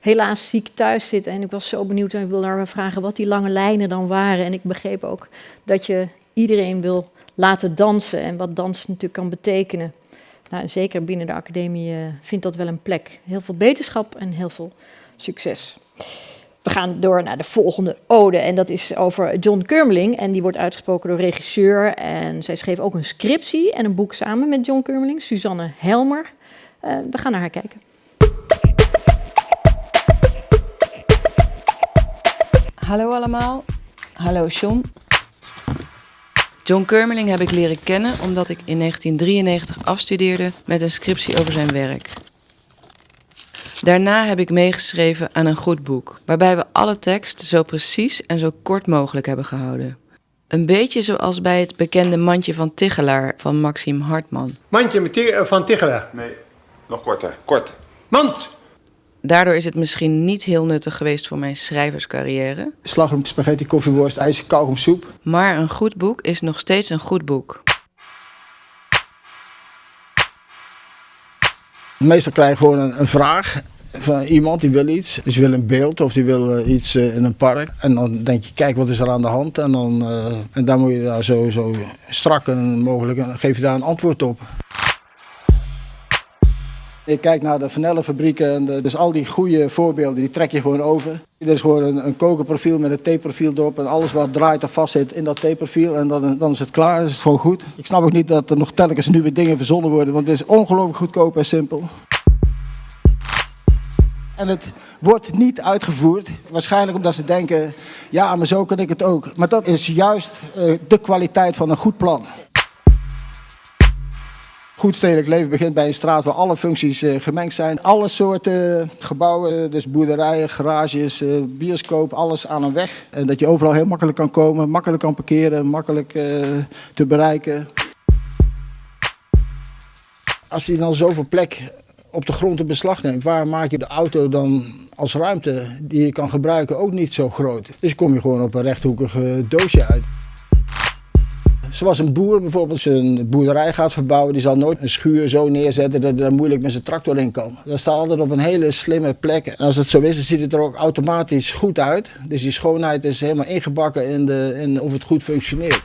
helaas ziek thuis zit. En ik was zo benieuwd en ik wilde haar vragen wat die lange lijnen dan waren. En ik begreep ook dat je iedereen wil laten dansen en wat dans natuurlijk kan betekenen. Nou, zeker binnen de academie uh, vindt dat wel een plek. Heel veel beterschap en heel veel succes. We gaan door naar de volgende ode en dat is over John Kurmeling. En die wordt uitgesproken door regisseur en zij schreef ook een scriptie en een boek samen met John Kurmeling, Suzanne Helmer. Uh, we gaan naar haar kijken. Hallo allemaal. Hallo John. John Kurmeling heb ik leren kennen omdat ik in 1993 afstudeerde met een scriptie over zijn werk. Daarna heb ik meegeschreven aan een goed boek, waarbij we alle tekst zo precies en zo kort mogelijk hebben gehouden. Een beetje zoals bij het bekende mandje van Tichelaar van Maxime Hartman. Mandje van Tichelaar? Nee, nog korter. Kort. Mand! Daardoor is het misschien niet heel nuttig geweest voor mijn schrijverscarrière. Slagroom, spaghetti, koffieworst, ijs, kauwgomsoep. Maar een goed boek is nog steeds een goed boek. Meestal krijg je gewoon een, een vraag van iemand die wil iets. Dus wil een beeld of die wil uh, iets uh, in een park. En dan denk je, kijk wat is er aan de hand. En dan, uh, en dan moet je daar zo, strak en mogelijk, en geef je daar een antwoord op. Ik kijk naar de vanellenfabrieken en dus al die goede voorbeelden, die trek je gewoon over. Er is gewoon een, een kokerprofiel met een theeprofiel erop en alles wat draait of vast zit in dat theeprofiel en dan, dan is het klaar, dan is het gewoon goed. Ik snap ook niet dat er nog telkens nieuwe dingen verzonnen worden, want het is ongelooflijk goedkoop en simpel. En het wordt niet uitgevoerd, waarschijnlijk omdat ze denken, ja maar zo kan ik het ook. Maar dat is juist uh, de kwaliteit van een goed plan. Goed stedelijk leven begint bij een straat waar alle functies uh, gemengd zijn. Alle soorten gebouwen, dus boerderijen, garages, bioscoop, alles aan een weg. En dat je overal heel makkelijk kan komen, makkelijk kan parkeren, makkelijk te bereiken. Als je dan zoveel plek op de grond in beslag neemt, waar maak je de auto dan als ruimte die je kan gebruiken ook niet zo groot? Dus kom je gewoon op een rechthoekig doosje uit. Zoals een boer bijvoorbeeld zijn boerderij gaat verbouwen, die zal nooit een schuur zo neerzetten dat er moeilijk met zijn tractor in kan. Dat staat altijd op een hele slimme plek. En als het zo is, dan ziet het er ook automatisch goed uit. Dus die schoonheid is helemaal ingebakken in, de, in of het goed functioneert.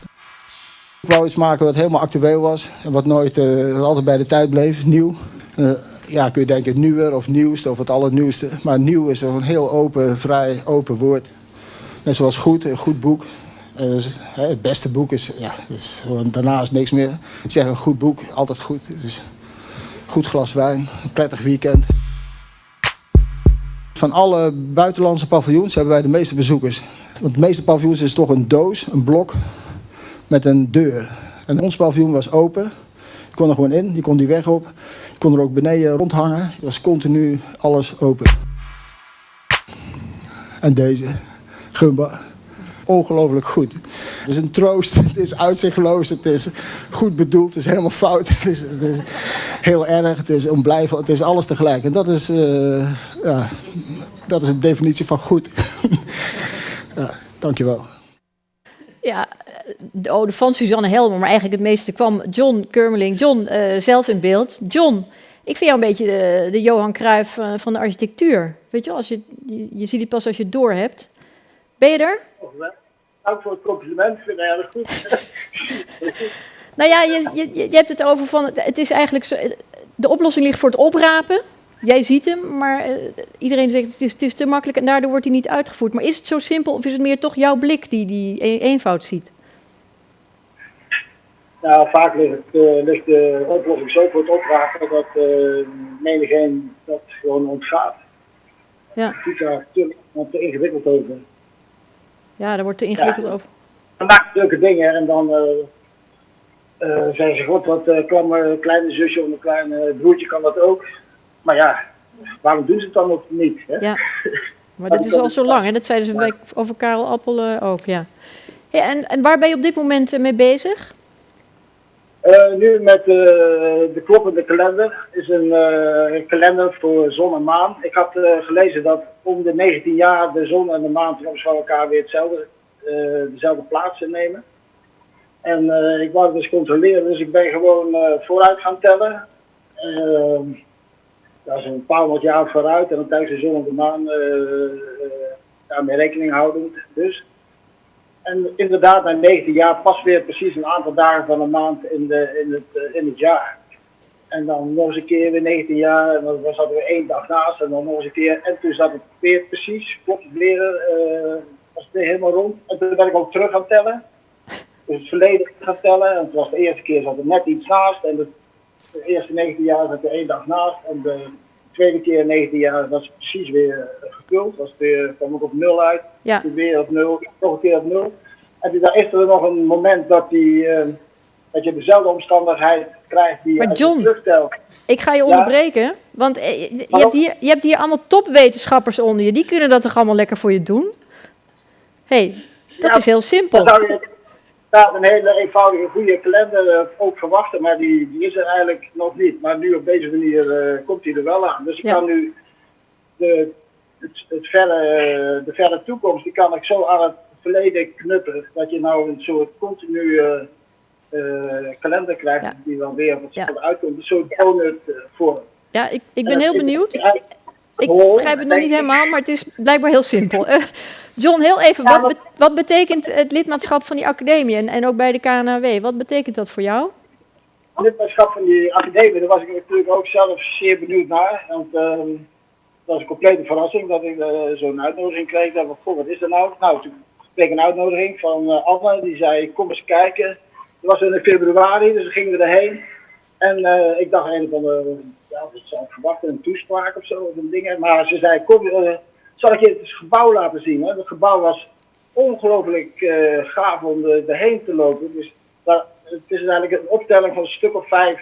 Ik wou iets maken wat helemaal actueel was en wat nooit uh, altijd bij de tijd bleef, nieuw. Uh, ja, kun je denken nieuwer of nieuwste of het allernieuwste. Maar nieuw is een heel open, vrij open woord. Net zoals goed, een goed boek. Uh, het beste boek is, ja, is gewoon, daarna is niks meer. Ik zeg een goed boek, altijd goed. Dus goed glas wijn, een prettig weekend. Van alle buitenlandse paviljoens hebben wij de meeste bezoekers. Want de meeste paviljoens is toch een doos, een blok met een deur. En ons paviljoen was open. Kon er gewoon in, je kon die weg op. Je kon er ook beneden rondhangen. Het was continu alles open. En deze, Gumba ongelooflijk goed. Het is een troost, het is uitzichtloos, het is goed bedoeld, het is helemaal fout. Het is, het is heel erg, het is onblijvend, het is alles tegelijk. En dat is, uh, ja, dat is de definitie van goed. ja, dankjewel. Ja, de ode van Suzanne Helmer, maar eigenlijk het meeste kwam John Kurmeling, John uh, zelf in beeld. John, ik vind jou een beetje de, de Johan Cruijff uh, van de architectuur. Weet je, als je, je, je ziet het pas als je het door hebt. Ben je er? Dank voor het compliment, ik vind het erg goed. nou ja, je, je, je hebt het over van, het is eigenlijk, zo, de oplossing ligt voor het oprapen. Jij ziet hem, maar uh, iedereen zegt het is, het is te makkelijk en daardoor wordt hij niet uitgevoerd. Maar is het zo simpel of is het meer toch jouw blik die die eenvoud ziet? Nou, vaak ligt, het, eh, ligt de oplossing zo voor het opvragen dat uh, menigeen dat gewoon ontgaat. Ja. Het daar te, te ingewikkeld over. Ja, daar wordt te ingewikkeld Ja. over. Dan maakt leuke dingen en dan eh eh, zeggen ze, god, uh, mijn kleine zusje of mijn kleine broertje kan dat ook. Maar ja, waarom doen ze het dan nog niet? Hè? Ja. Maar dat is al zo lang, hè? Dat zeiden ze bij- over Karel Appel eh, ook, ja. Hey, en, en waar ben je op dit moment eh, mee bezig? Eh, nu met de kloppende kalender. is een kalender voor zon en maan. Ik had gelezen dat om de 19 jaar de zon en de maan van elkaar weer hetzelfde, dezelfde plaats innemen. En ik wou het dus controleren, dus ik ben gewoon vooruit gaan tellen. Dat is een paar honderd jaar vooruit en dan tijdens de zon en de maan eh, eh, daarmee rekening houdend. Dus. En inderdaad, na 19 jaar pas weer precies een aantal dagen van een maand in, de, in, het, eh, in het jaar. En dan nog eens een keer weer 19 jaar, en dan zat er één dag naast, en dan nog eens een keer. En toen zat het weer precies, klopt het weer, eh, was het weer helemaal rond. En toen ben ik ook terug gaan tellen. Dus het verleden gaan tellen. En het was de eerste keer zat er net iets naast. En de eerste 19 jaar zat er één dag naast. En de tweede keer 19 jaar was het precies weer eh, gevuld. Was het weer, kwam ik op nul uit. Ja. Toen weer op nul, nog een keer op nul. En toen is er nog een moment dat, die, eh, dat je dezelfde omstandigheid krijgt die je Maar je John, terugtelt. Ik ga je Ja? onderbreken, want eh, je, hebt hier, je hebt hier allemaal topwetenschappers onder je. Die kunnen dat toch allemaal lekker voor je doen? hey, dat Ja, is heel simpel. Dan inderdaad een hele eenvoudige, goede kalender eh, ook verwachten, maar die, die is er eigenlijk nog niet. Maar nu op deze manier eh, komt die er wel aan. Dus ik Ja. kan nu de, het, het verre, eh, de verre toekomst, die kan ik zo aan het verleden knupperen. Dat je nou een soort continue kalender krijgt die dan weer op hetzelfde uitkomt. Een soort donut vorm. Ja, ik, ik En ben heel benieuwd. Ik begrijp het nog niet ik. helemaal, maar het is blijkbaar heel simpel. Eh, John, heel even, wat, be- wat betekent het lidmaatschap van die academie en, en ook bij de KNAW? Wat betekent dat voor jou? lidmaatschap van die academie, daar was ik natuurlijk ook zelf zeer benieuwd naar. Want ehm, dat was een complete verrassing dat ik eh, zo'n uitnodiging kreeg. Ik van, goh, wat is er nou? Nou, toen kreeg ik een uitnodiging van eh Anne, die zei, kom eens kijken. Dat was in februari, dus we gingen we erheen. En eh, ik dacht een van de, ja, wat zou ik verwachten, een toespraak of zo, of een ding. Maar ze zei, kom, eh, zal ik je het gebouw laten zien? Hè? Het gebouw was ongelooflijk eh, gaaf om er- erheen te lopen. Dus het is eigenlijk een optelling van een stuk of vijf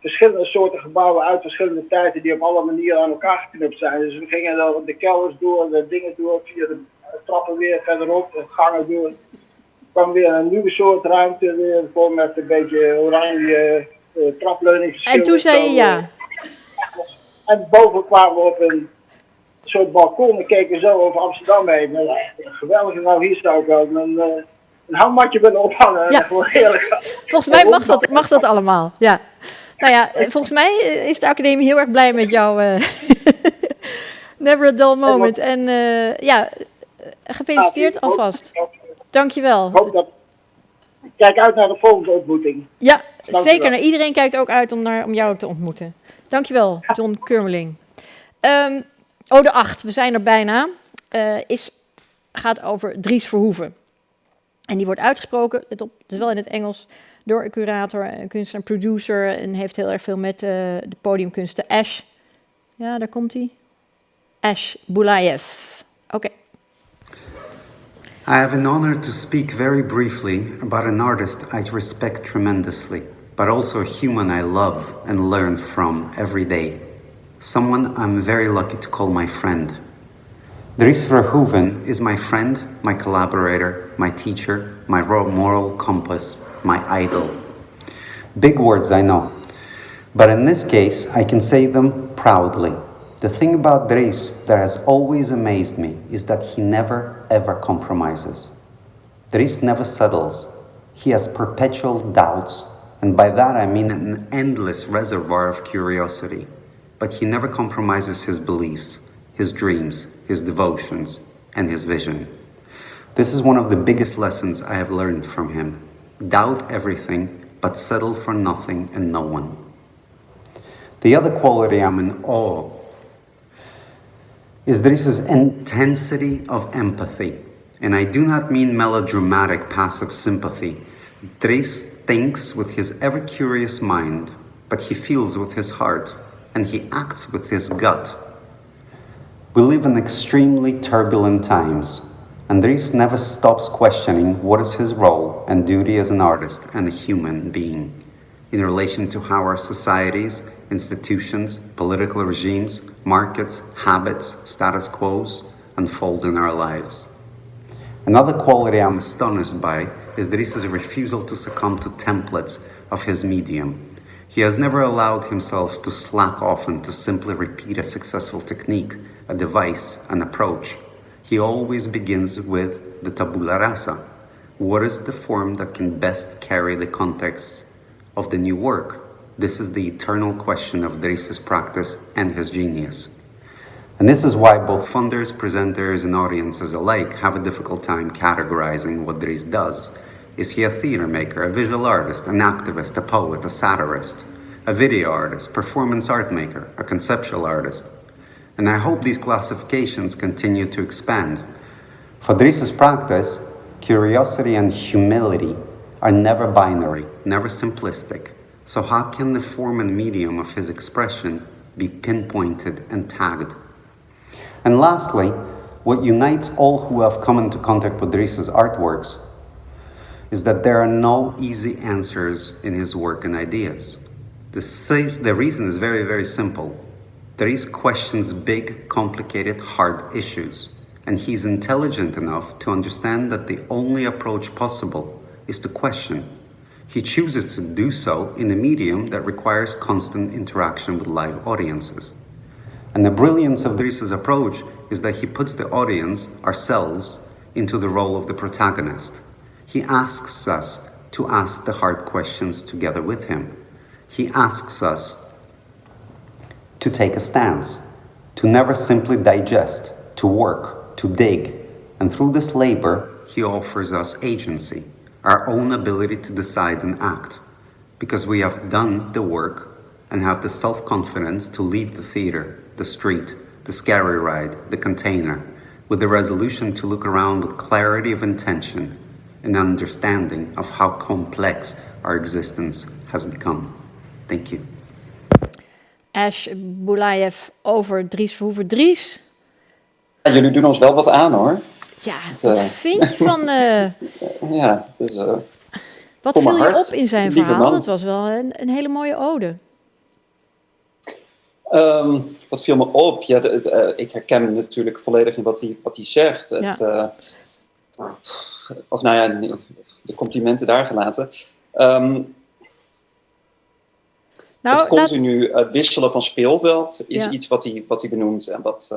verschillende soorten gebouwen uit verschillende tijden die op alle manieren aan elkaar geknupt zijn. Dus we gingen dan de kelders door, de dingen door, via de trappen weer verderop, de gangen door. Er kwam weer een nieuwe soort ruimte, weer met een beetje oranje uh, trapleuningen. En toen zei je ja. En boven kwamen we op een soort balkon en keken zo over Amsterdam heen. Nou, geweldig, nou hier zou ik wel een, eh, een hangmatje willen ophangen. Ja. Volgens mij mag dat, mag dat allemaal, ja. Nou ja, eh, volgens mij eh, is de academie heel erg blij met jou. eh, Never a dull moment. En eh, ja, eh, gefeliciteerd alvast. Dankjewel. Ik hoop dat. Ik kijk uit naar de volgende ontmoeting. Ja, Dankjewel. zeker. Nou, iedereen kijkt ook uit om, naar, om jou te ontmoeten. Dankjewel, John Kurmeling. Ehm Ode 8, we zijn er bijna. eh, is, gaat over Dries Verhoeven. En die wordt uitgesproken, let op, het is wel in het Engels, door een curator, een kunstenaar, een producer. En heeft heel erg veel met eh, de podiumkunsten. Ash. Ja, daar komt hij. Ash Bulayev. Oké. I have an honor to speak very briefly about an artist I respect tremendously, but also a human I love and learn from every day. Someone I'm very lucky to call my friend. Dries Verhoeven is my friend, my collaborator, my teacher, my moral compass, my idol. Big words, I know. But in this case, I can say them proudly. The thing about Dries that has always amazed me is that he never ever compromises. Dries never settles. He has perpetual doubts, and by that I mean an endless reservoir of curiosity. But he never compromises his beliefs, his dreams, his devotions, and his vision. This is one of the biggest lessons I have learned from him. Doubt everything, but settle for nothing and no one. The other quality I'm in awe is Dries' intensity of empathy. And I do not mean melodramatic passive sympathy. Dries thinks with his ever curious mind, but he feels with his heart, and he acts with his gut. We live in extremely turbulent times, and Dries never stops questioning what is his role and duty as an artist and a human being in relation to how our societies, institutions, political regimes, markets, habits, status quos unfold in our lives. Another quality I'm astonished by is Dries' refusal to succumb to templates of his medium. He has never allowed himself to slack off and to simply repeat a successful technique, a device, an approach. He always begins with the tabula rasa. What is the form that can best carry the context of the new work? This is the eternal question of Dries' practice and his genius. And this is why both funders, presenters, and audiences alike have a difficult time categorizing what Dries does. Is he a theater maker, a visual artist, an activist, a poet, a satirist, a video artist, performance art maker, a conceptual artist? And I hope these classifications continue to expand. For Dries' practice, curiosity and humility are never binary, never simplistic. So how can the form and medium of his expression be pinpointed and tagged? And lastly, what unites all who have come into contact with Dries' artworks is that there are no easy answers in his work and ideas. The, the reason is very, very simple. Dries questions big, complicated, hard issues, and he's intelligent enough to understand that the only approach possible is to question. He chooses to do so in a medium that requires constant interaction with live audiences. And the brilliance of Dries' approach is that he puts the audience, ourselves, into the role of the protagonist. He asks us to ask the hard questions together with him. He asks us to take a stance, to never simply digest, to work, to dig. And through this labor, he offers us agency, our own ability to decide and act, because we have done the work and have the self confidence to leave the theater, the street, the scary ride, the container, with the resolution to look around with clarity of intention and understanding of how complex our existence has become. Thank you. Ash Boulayev over Dries Verhoeven. Dries, Ja, jullie doen ons wel wat aan hoor. ja, Het, wat eh, vind je van... eh, Ja, dus, eh, wat viel je op in zijn verhaal? man. Dat was wel een, een hele mooie ode. Ehm, wat viel me op? Ja, de- eh, ik herken natuurlijk volledig in wat hij, wat hij zegt. Het, eh, of nou ja, de complimenten daar gelaten. Ehm, Nou, het continu eh, wisselen van speelveld is Ja. iets wat hij, wat hij benoemt. En wat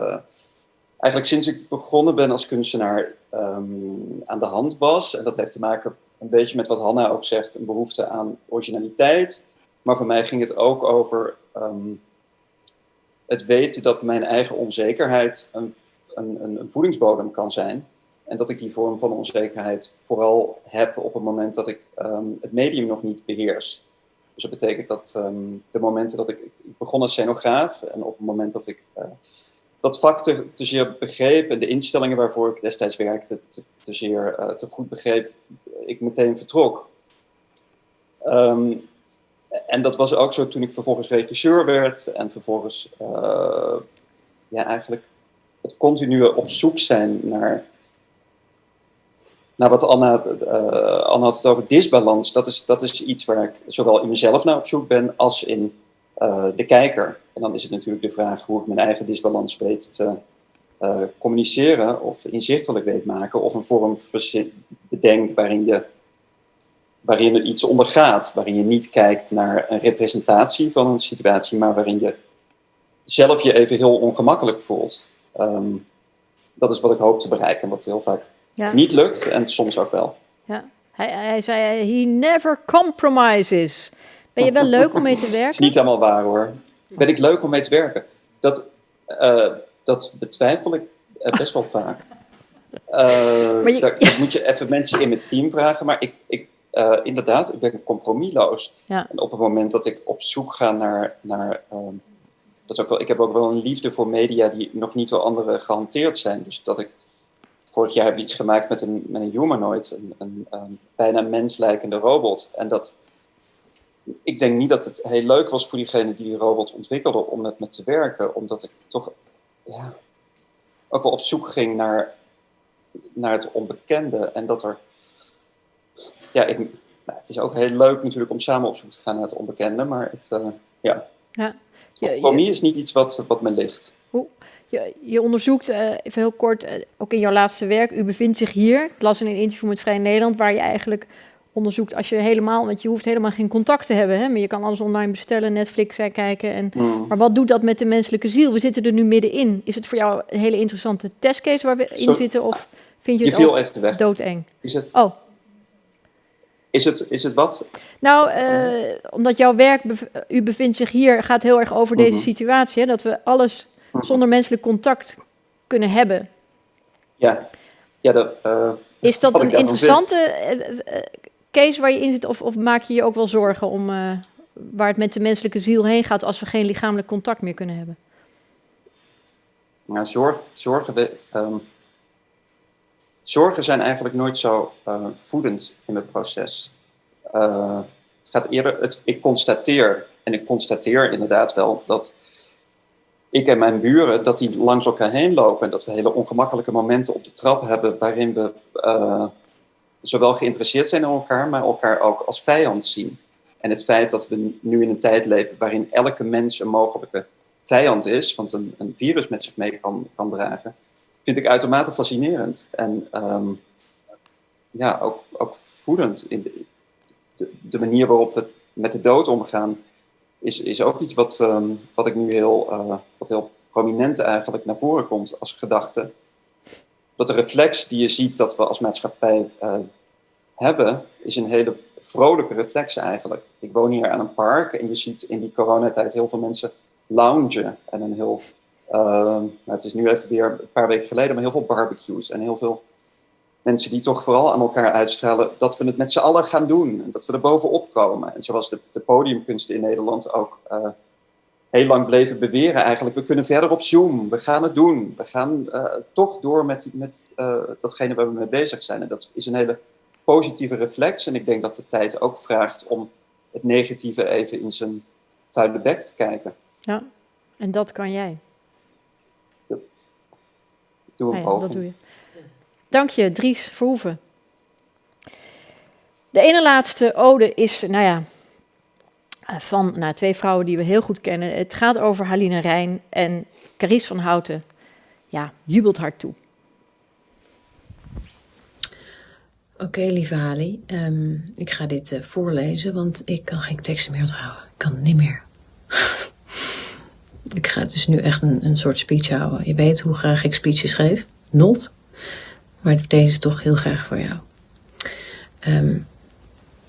eigenlijk sinds ik begonnen ben als kunstenaar ehm, aan de hand was. En dat heeft te maken een beetje met wat Hanna ook zegt, een behoefte aan originaliteit. Maar voor mij ging het ook over het weten dat mijn eigen onzekerheid een, een, een, voedingsbodem kan zijn. En dat ik die vorm van onzekerheid vooral heb op het moment dat ik ehm, het medium nog niet beheers. Dus dat betekent dat ehm, de momenten dat ik, ik begon als scenograaf en op het moment dat ik eh, dat vak te, zeer begreep en de instellingen waarvoor ik destijds werkte te, te zeer eh, te goed begreep, ik meteen vertrok. Ehm, en dat was ook zo toen ik vervolgens regisseur werd en vervolgens eh, ja, eigenlijk het continue op zoek zijn naar nou, wat Anna, eh, Anna had het over disbalans. Dat is, dat is iets waar ik zowel in mezelf naar op zoek ben als in eh, de kijker. En dan is het natuurlijk de vraag hoe ik mijn eigen disbalans weet te communiceren of inzichtelijk weet maken. Of een vorm bedenkt waarin je waarin er iets ondergaat. Waarin je niet kijkt naar een representatie van een situatie, maar waarin je zelf je even heel ongemakkelijk voelt. Ehm, dat is wat ik hoop te bereiken, wat heel vaak Ja. niet lukt en soms ook wel. Ja. Hij, hij zei, he never compromises. Ben je wel leuk om mee te Dat is werken? niet helemaal waar hoor. Ben ik leuk om mee te werken? Dat, eh, dat betwijfel ik eh, best wel vaak. Je- dat, dat moet je even mensen in mijn team vragen. Maar ik, ik, eh, inderdaad, ik ben compromisloos. Ja. En op het moment dat ik op zoek ga naar. naar ehm, dat is ook wel, ik heb ook wel een liefde voor media die nog niet door anderen gehanteerd zijn. Dus dat ik vorig jaar we iets gemaakt met een, met een humanoid, een, een, een bijna menslijkende robot. En dat, ik denk niet dat het heel leuk was voor diegene die die robot ontwikkelde om met me te werken, omdat ik toch ja, ook wel op zoek ging naar, naar het onbekende. En dat er, ja, ik, nou, het is ook heel leuk natuurlijk om samen op zoek te gaan naar het onbekende, maar het, uh, ja. ja. Compromis is niet iets wat, wat me ligt. Hoe? Je, je onderzoekt, uh, even heel kort, uh, ook in jouw laatste werk, u bevindt zich hier. Ik las in een interview met Vrij Nederland, waar je eigenlijk onderzoekt als je helemaal, want je hoeft helemaal geen contact te hebben, hè, maar je kan alles online bestellen, Netflix kijken. En, mm. Maar wat doet dat met de menselijke ziel? We zitten er nu middenin. Is het voor jou een hele interessante testcase waar we in zitten, of vind je, je het viel ook even weg. doodeng? Is het, Oh, is het, is het wat? nou, eh, omdat jouw werk, u bevindt zich hier, gaat heel erg over deze Mhm. situatie, hè, dat we alles zonder menselijk contact kunnen hebben. Ja, ja dat, eh, Is dat een interessante eh, case waar je in zit, of, of maak je je ook wel zorgen om waar het met de menselijke ziel heen gaat als we geen lichamelijk contact meer kunnen hebben? Nou, zorg, zorgen, we- ehm, zorgen zijn eigenlijk nooit zo eh, voedend in het proces. Eh, het gaat eerder, het, ik constateer, en ik constateer inderdaad wel dat ik en mijn buren, dat die langs elkaar heen lopen en dat we hele ongemakkelijke momenten op de trap hebben waarin we eh, zowel geïnteresseerd zijn in elkaar, maar elkaar ook als vijand zien. En het feit dat we nu in een tijd leven waarin elke mens een mogelijke vijand is, want een, een virus met zich mee kan, kan dragen, vind ik uitermate fascinerend. En ehm, ja, ook, ook voedend. In de, de, manier waarop we met de dood omgaan, is, is ook iets wat, ehm, wat ik nu heel, eh, wat heel prominent eigenlijk naar voren komt als gedachte. Dat de reflex die je ziet dat we als maatschappij eh, hebben, is een hele vrolijke reflex eigenlijk. Ik woon hier aan een park en je ziet in die coronatijd heel veel mensen loungen. En een heel, het is nu even weer een paar weken geleden, maar heel veel barbecues en heel veel mensen die toch vooral aan elkaar uitstralen dat we het met z'n allen gaan doen. En dat we er bovenop komen. En zoals de, de podiumkunsten in Nederland ook eh, heel lang bleven beweren eigenlijk. We kunnen verder op Zoom. We gaan het doen. We gaan eh, toch door met, met eh, datgene waar we mee bezig zijn. En dat is een hele positieve reflex. En ik denk dat de tijd ook vraagt om het negatieve even in zijn vuile bek te kijken. Ja, en dat kan jij. Doe een ja, poging. dat doe je. Dank je, Dries Verhoeven. De ene laatste ode is, nou ja, eh, van nou, twee vrouwen die we heel goed kennen. Het gaat over Haline Rijn en Carice van Houten. Ja, jubelt haar toe. Oké, lieve Hali, ehm, ik ga dit eh, voorlezen, want ik kan geen teksten meer onthouden. Ik kan het niet meer. ik ga dus nu echt een, een soort speech houden. Je weet hoe graag ik speeches geef. Not. Maar deze toch heel graag voor jou. Ehm,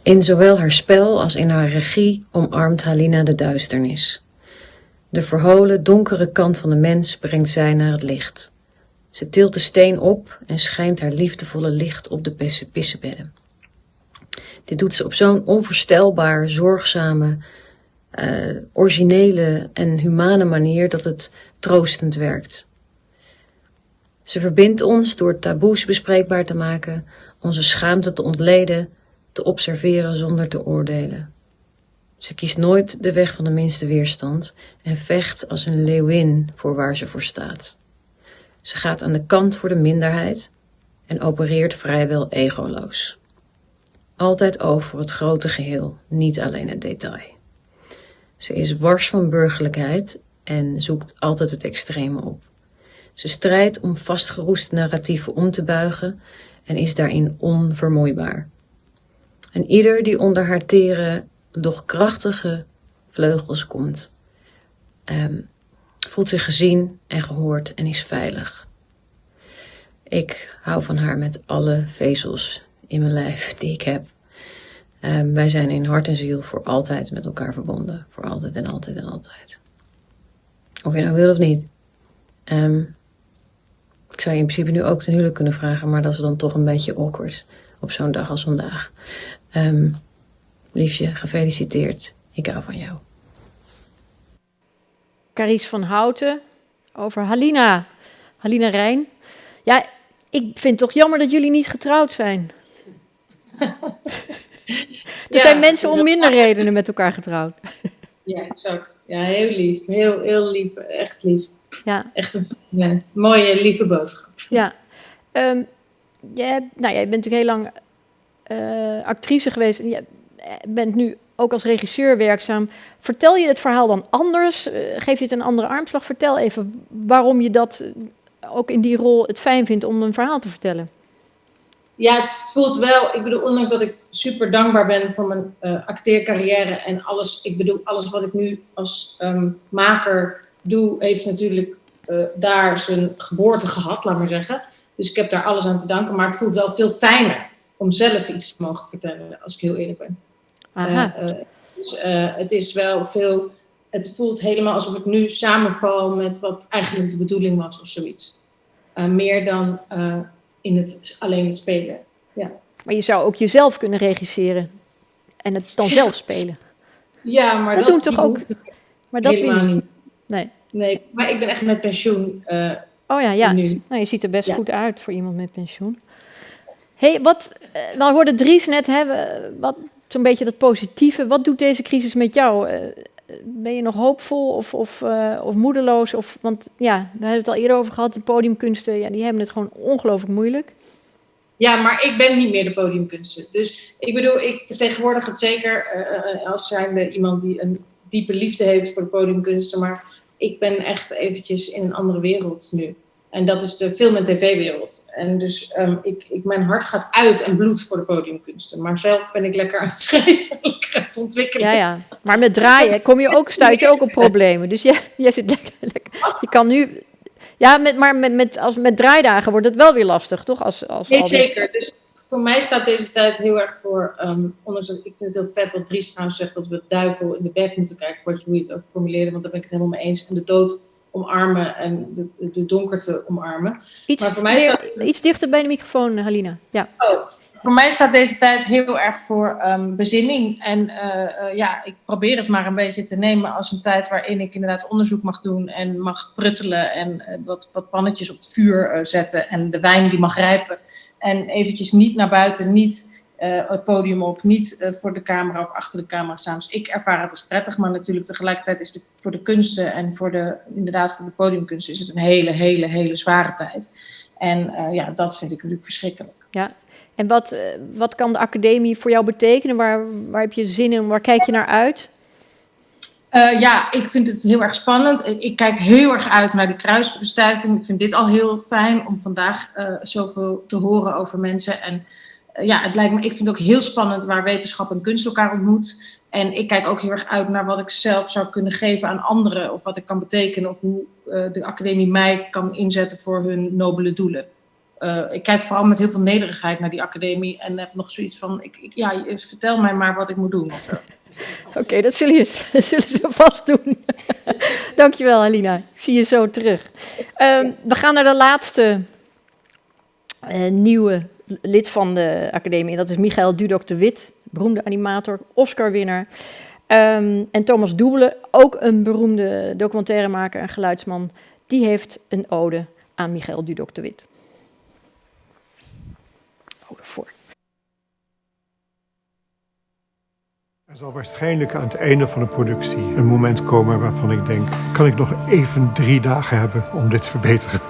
in zowel haar spel als in haar regie omarmt Halina de duisternis. De verholen, donkere kant van de mens brengt zij naar het licht. Ze tilt de steen op en schijnt haar liefdevolle licht op de pisse- pissebedden. Dit doet ze op zo'n onvoorstelbaar, zorgzame, eh, originele en humane manier dat het troostend werkt. Ze verbindt ons door taboes bespreekbaar te maken, onze schaamte te ontleden, te observeren zonder te oordelen. Ze kiest nooit de weg van de minste weerstand en vecht als een leeuwin voor waar ze voor staat. Ze gaat aan de kant voor de minderheid en opereert vrijwel egoloos. Altijd over het grote geheel, niet alleen het detail. Ze is wars van burgerlijkheid en zoekt altijd het extreme op. Ze strijdt om vastgeroeste narratieven om te buigen en is daarin onvermoeibaar. En ieder die onder haar tere, doch krachtige vleugels komt, ehm, voelt zich gezien en gehoord en is veilig. Ik hou van haar met alle vezels in mijn lijf die ik heb. Ehm, wij zijn in hart en ziel voor altijd met elkaar verbonden. Voor altijd en altijd en altijd. Of je nou wil of niet. Ehm, ik zou je in principe nu ook ten huwelijk kunnen vragen, maar dat is dan toch een beetje awkward op zo'n dag als vandaag. Ehm, liefje, gefeliciteerd. Ik hou van jou. Carice van Houten over Halina. Halina Rijn. Ja, ik vind het toch jammer dat jullie niet getrouwd zijn. er zijn mensen om minder redenen met elkaar getrouwd. Ja, exact. Ja, heel lief. Heel, heel lief. Echt lief. Ja. Echt een ja, mooie, lieve boodschap. Ja. Um, jij, nou, jij bent natuurlijk heel lang uh, actrice geweest. En je bent nu ook als regisseur werkzaam. Vertel je het verhaal dan anders? Uh, geef je het een andere armslag? Vertel even waarom je dat ook in die rol het fijn vindt om een verhaal te vertellen. Ja, het voelt wel. Ik bedoel, ondanks dat ik super dankbaar ben voor mijn uh, acteercarrière en alles. Ik bedoel, alles wat ik nu als um, maker doe, heeft natuurlijk uh, daar zijn geboorte gehad, laat maar zeggen. Dus ik heb daar alles aan te danken. Maar het voelt wel veel fijner om zelf iets te mogen vertellen, als ik heel eerlijk ben. Aha. Uh, dus het is wel veel. Het voelt helemaal alsof ik nu samenval met wat eigenlijk de bedoeling was of zoiets. meer dan in het, alleen spelen. Ja. Maar je zou ook jezelf kunnen regisseren en het dan zelf spelen. Ja, maar dat, dat doen toch ook. Maar dat helemaal niet. Nee. Nee, maar ik ben echt met pensioen. Uh, oh ja, ja. Nu. Nou, je ziet er best Ja. goed uit voor iemand met pensioen. hey, wat, uh, we hoorden Dries net hebben, wat zo'n beetje dat positieve. Wat doet deze crisis met jou? Ben je nog hoopvol of, of, uh, of moedeloos? Of, want ja, we hebben het al eerder over gehad, de podiumkunsten, ja, die hebben het gewoon ongelooflijk moeilijk. Ja, maar ik ben niet meer de podiumkunsten. Dus ik bedoel, ik vertegenwoordig het zeker uh, als zijnde iemand die een diepe liefde heeft voor de podiumkunsten. Maar ik ben echt eventjes in een andere wereld nu. En dat is de film- en tv-wereld. En dus um, ik, ik, mijn hart gaat uit en bloed voor de podiumkunsten. Maar zelf ben ik lekker aan het schrijven, lekker aan het ontwikkelen. Ja, ja. Maar met draaien kom je ook, stuit je ook op problemen. Dus jij, jij zit lekker, lekker. Je kan nu... Ja, met, maar met, met, als, met draaidagen wordt het wel weer lastig, toch? Als, als Nee, zeker. Dus voor mij staat deze tijd heel erg voor... Um, ondanks ik vind het heel vet wat Dries trouwens zegt... dat we het duivel in de bek moeten kijken... Voor hoe je het ook formuleerde, want daar ben ik het helemaal mee eens. En de dood omarmen en de, de donkerte omarmen. Iets, maar voor mij meer- staat, iets dichter bij de microfoon, Halina. Ja. Oh, voor mij staat deze tijd heel erg voor um, bezinning. En uh, uh, ja, ik probeer het maar een beetje te nemen als een tijd waarin ik inderdaad onderzoek mag doen en mag pruttelen en uh, wat, wat pannetjes op het vuur zetten en de wijn die mag rijpen. En eventjes niet naar buiten, niet uh, het podium op, niet uh, voor de camera of achter de camera staan. Dus ik ervaar het als prettig, maar natuurlijk tegelijkertijd is het voor de kunsten en voor de, inderdaad voor de podiumkunsten is het een hele, hele, hele zware tijd. En uh, ja, dat vind ik natuurlijk verschrikkelijk. ja. En wat, eh, wat kan de academie voor jou betekenen? Waar, waar heb je zin in? Waar kijk je naar uit? Uh, ja, ik vind het heel erg spannend. Ik, ik, kijk heel erg uit naar de kruisbestuiving. Ik vind dit al heel fijn om vandaag uh, zoveel te horen over mensen. En ja, het lijkt me, ik vind het ook heel spannend waar wetenschap en kunst elkaar ontmoet. En ik kijk ook heel erg uit naar wat ik zelf zou kunnen geven aan anderen. Of wat ik kan betekenen. Of hoe de academie mij kan inzetten voor hun nobele doelen. Uh, ik kijk vooral met heel veel nederigheid naar die academie en heb nog zoiets van, ik, ik, ja, vertel mij maar wat ik moet doen. Oké, dat, zullen ze vast doen. Dankjewel, Alina. Ik zie je zo terug. Um, we gaan naar de laatste uh, nieuwe lid van de academie. En dat is Michael Dudok de Wit, beroemde animator, Oscar-winnaar. Um, en Thomas Doebelen, ook een beroemde documentairemaker en geluidsman. Die heeft een ode aan Michael Dudok de Wit. Voor. Er zal waarschijnlijk aan het einde van de productie een moment komen waarvan ik denk: kan ik nog even drie dagen hebben om dit te verbeteren?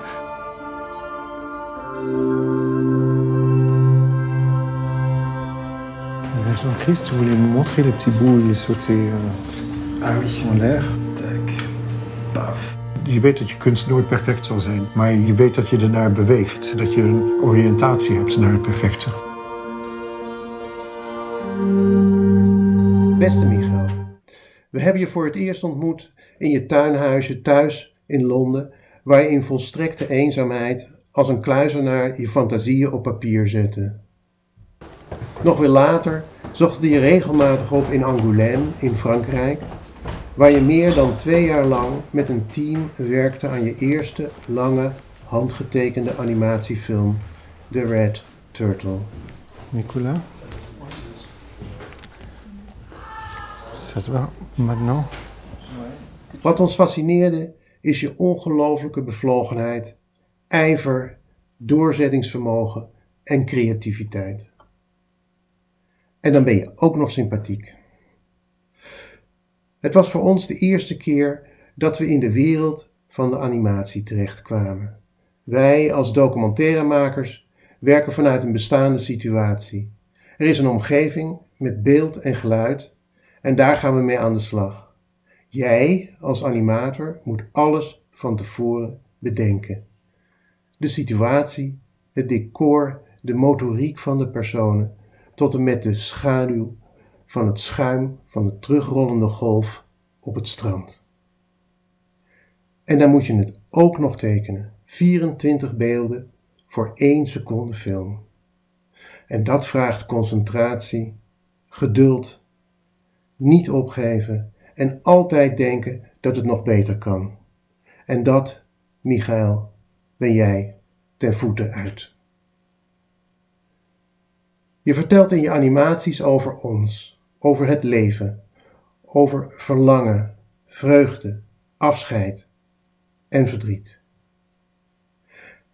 Tu voulais me montrer les petits bouts où il sautait euh, ah oui. en l'air. Tac, paf. Je weet dat je kunst nooit perfect zal zijn, maar je weet dat je ernaar beweegt. Dat je een oriëntatie hebt naar het perfecte. Beste Michael, we hebben je voor het eerst ontmoet in je tuinhuisje thuis in Londen, waar je in volstrekte eenzaamheid als een kluizenaar je fantasieën op papier zette. Nog weer later zochten we je regelmatig op in Angoulême in Frankrijk, waar je meer dan twee jaar lang met een team werkte aan je eerste lange handgetekende animatiefilm, The Red Turtle. Nicolas Ça te va maintenant Wat ons fascineerde is je ongelooflijke bevlogenheid, ijver doorzettingsvermogen en creativiteit. En dan ben je ook nog sympathiek. Het was voor ons de eerste keer dat we in de wereld van de animatie terechtkwamen. Wij als documentairemakers werken vanuit een bestaande situatie. Er is een omgeving met beeld en geluid en daar gaan we mee aan de slag. Jij als animator moet alles van tevoren bedenken. De situatie, het decor, de motoriek van de personen, tot en met de schaduw van het schuim van de terugrollende golf op het strand. En dan moet je het ook nog tekenen. 24 beelden voor 1 seconde film. En dat vraagt concentratie, geduld, niet opgeven en altijd denken dat het nog beter kan. En dat, Michael, ben jij ten voeten uit. Je vertelt in je animaties over ons, over het leven, over verlangen, vreugde, afscheid en verdriet.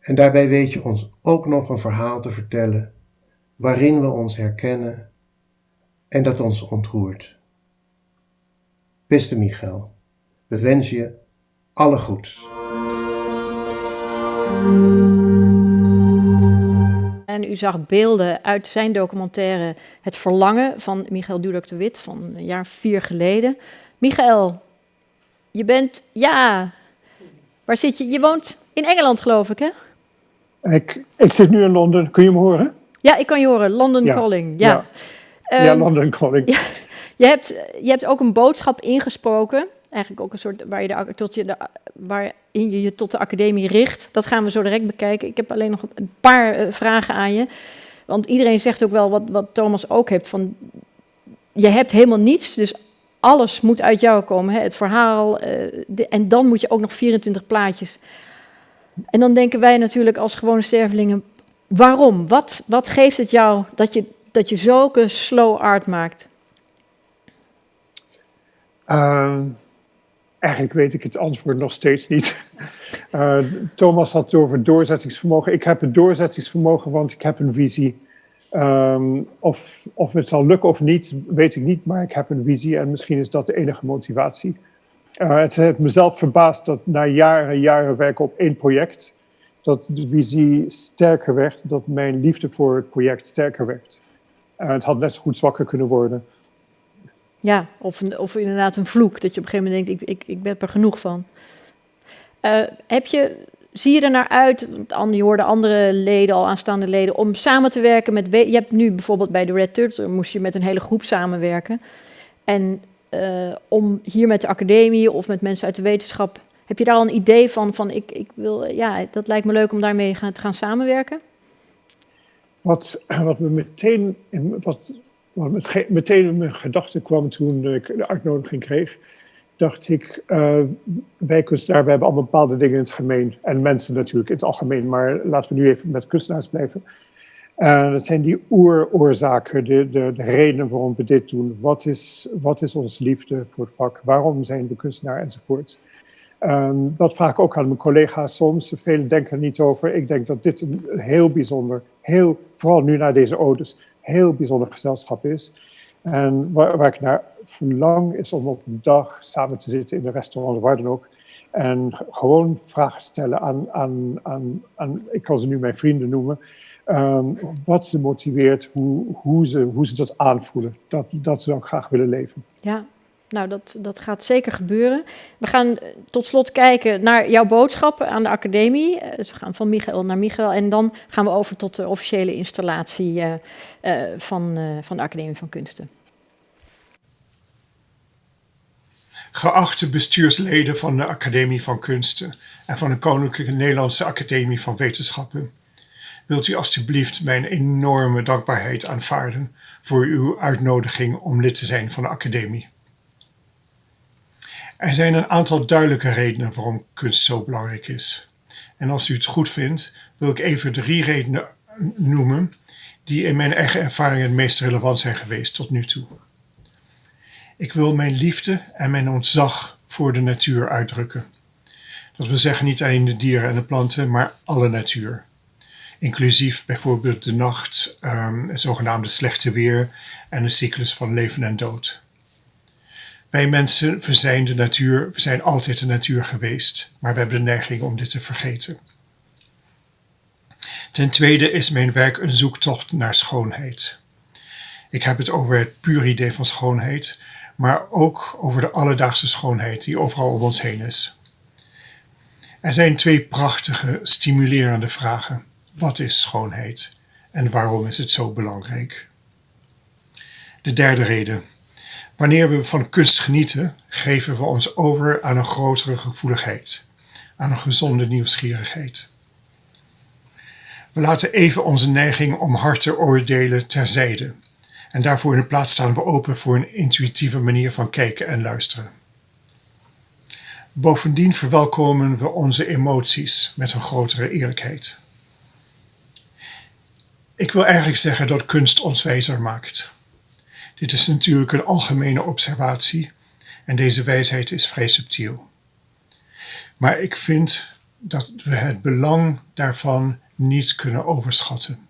En daarbij weet je ons ook nog een verhaal te vertellen waarin we ons herkennen en dat ons ontroert. Beste Michael, we wensen je alle goeds. En u zag beelden uit zijn documentaire Het Verlangen van Michael Dudok de Wit van een jaar vier geleden. Michael, je bent, ja, waar zit je? Je woont in Engeland, geloof ik, hè? Ik, ik zit nu in Londen. Kun je me horen? Ja, ik kan je horen. London Calling. Ja, ja. ja Ehm, London Calling. je, hebt, je hebt ook een boodschap ingesproken. Eigenlijk ook een soort waar je de, tot je de, waarin je je tot de academie richt. Dat gaan we zo direct bekijken. Ik heb alleen nog een paar eh, vragen aan je. Want iedereen zegt ook wel wat, wat Thomas ook heeft. Van, je hebt helemaal niets, dus alles moet uit jou komen. Hè? Het verhaal. eh, en dan moet je ook nog 24 plaatjes. En dan denken wij natuurlijk als gewone stervelingen, waarom? Wat, wat geeft het jou dat je, dat je zulke slow art maakt? Ehm, eigenlijk weet ik het antwoord nog steeds niet. Eh, Thomas had het over doorzettingsvermogen. Ik heb het doorzettingsvermogen, want ik heb een visie. Ehm, of, of het zal lukken of niet, weet ik niet, maar ik heb een visie en misschien is dat de enige motivatie. Eh, het heeft mezelf verbaasd dat na jaren en jaren werken op één project, dat de visie sterker werd, dat mijn liefde voor het project sterker werd. Eh, het had net zo goed zwakker kunnen worden. Ja, of, een- of inderdaad een vloek, dat je op een gegeven moment denkt, ik, ik, ik ben er genoeg van. Eh, heb je, zie je er naar uit, want an- je hoorde andere leden, al aanstaande leden, om samen te werken met, we- je hebt nu bijvoorbeeld bij de Red Turtle, moest je met een hele groep samenwerken. En eh, om hier met de academie of met mensen uit de wetenschap, heb je daar al een idee van, van ik, ik wil, ja, dat lijkt me leuk om daarmee gaan, te gaan samenwerken? Wat, wat me meteen, wat, ge- meteen in mijn gedachten kwam toen ik de uitnodiging kreeg, dacht ik, eh wij kunstenaars, hebben allemaal bepaalde dingen in het gemeen. En mensen natuurlijk in het algemeen, maar laten we nu even met kunstenaars blijven. En dat zijn die oeroorzaken, de, de, de redenen waarom we dit doen. Wat is, wat is onze liefde voor het vak? Waarom zijn we kunstenaar enzovoort? Ehm, dat vraag ik ook aan mijn collega's soms. Velen denken er niet over. Ik denk dat dit een heel bijzonder, heel, vooral nu na deze odes, heel bijzonder gezelschap is. En waar, ik naar verlang is om op een dag samen te zitten in een restaurant waar dan ook. En gewoon vragen stellen aan, aan, aan, aan ik kan ze nu mijn vrienden noemen. ehm, wat ze motiveert, hoe, hoe, ze, hoe ze dat aanvoelen. Dat, dat zou ik graag willen leven. Ja, nou dat, dat gaat zeker gebeuren. We gaan eh, tot slot kijken naar jouw boodschap aan de academie. Eh, Dus we gaan van Michael naar Michael en dan gaan we over tot de officiële installatie eh, van, van de Academie van Kunsten. Geachte bestuursleden van de Academie van Kunsten en van de Koninklijke Nederlandse Academie van Wetenschappen, wilt u alstublieft mijn enorme dankbaarheid aanvaarden voor uw uitnodiging om lid te zijn van de Academie. Er zijn een aantal duidelijke redenen waarom kunst zo belangrijk is. En als u het goed vindt, wil ik even drie redenen noemen die in mijn eigen ervaring het meest relevant zijn geweest tot nu toe. Ik wil mijn liefde en mijn ontzag voor de natuur uitdrukken. Dat wil zeggen niet alleen de dieren en de planten, maar alle natuur. inclusief bijvoorbeeld de nacht, um, het zogenaamde slechte weer en de cyclus van leven en dood. Wij mensen, we zijn de natuur, we zijn altijd de natuur geweest, maar we hebben de neiging om dit te vergeten. Ten tweede is mijn werk een zoektocht naar schoonheid. Ik heb het over het pure idee van schoonheid, maar ook over de alledaagse schoonheid die overal om ons heen is. Er zijn twee prachtige, stimulerende vragen. Wat is schoonheid en waarom is het zo belangrijk? De derde reden. Wanneer we van kunst genieten, geven we ons over aan een grotere gevoeligheid, aan een gezonde nieuwsgierigheid. We laten even onze neiging om hard te oordelen terzijde. En daarvoor in de plaats staan we open voor een intuïtieve manier van kijken en luisteren. Bovendien verwelkomen we onze emoties met een grotere eerlijkheid. Ik wil eigenlijk zeggen dat kunst ons wijzer maakt. Dit is natuurlijk een algemene observatie en deze wijsheid is vrij subtiel. Maar ik vind dat we het belang daarvan niet kunnen overschatten.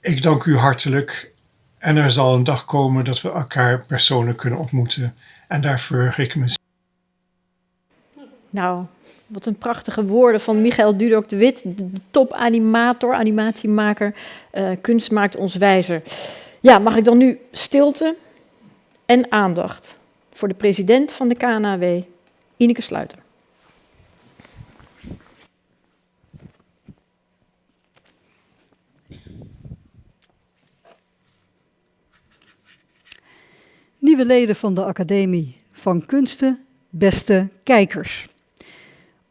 Ik dank u hartelijk en er zal een dag komen dat we elkaar persoonlijk kunnen ontmoeten en daarvoor ik me. Nou, wat een prachtige woorden van Michael Dudok de Wit, de topanimator, animatiemaker. Uh, kunst maakt ons wijzer. Ja, mag ik dan nu stilte en aandacht voor de president van de KNAW, Ineke Sluiter. Nieuwe leden van de Academie van Kunsten, beste kijkers.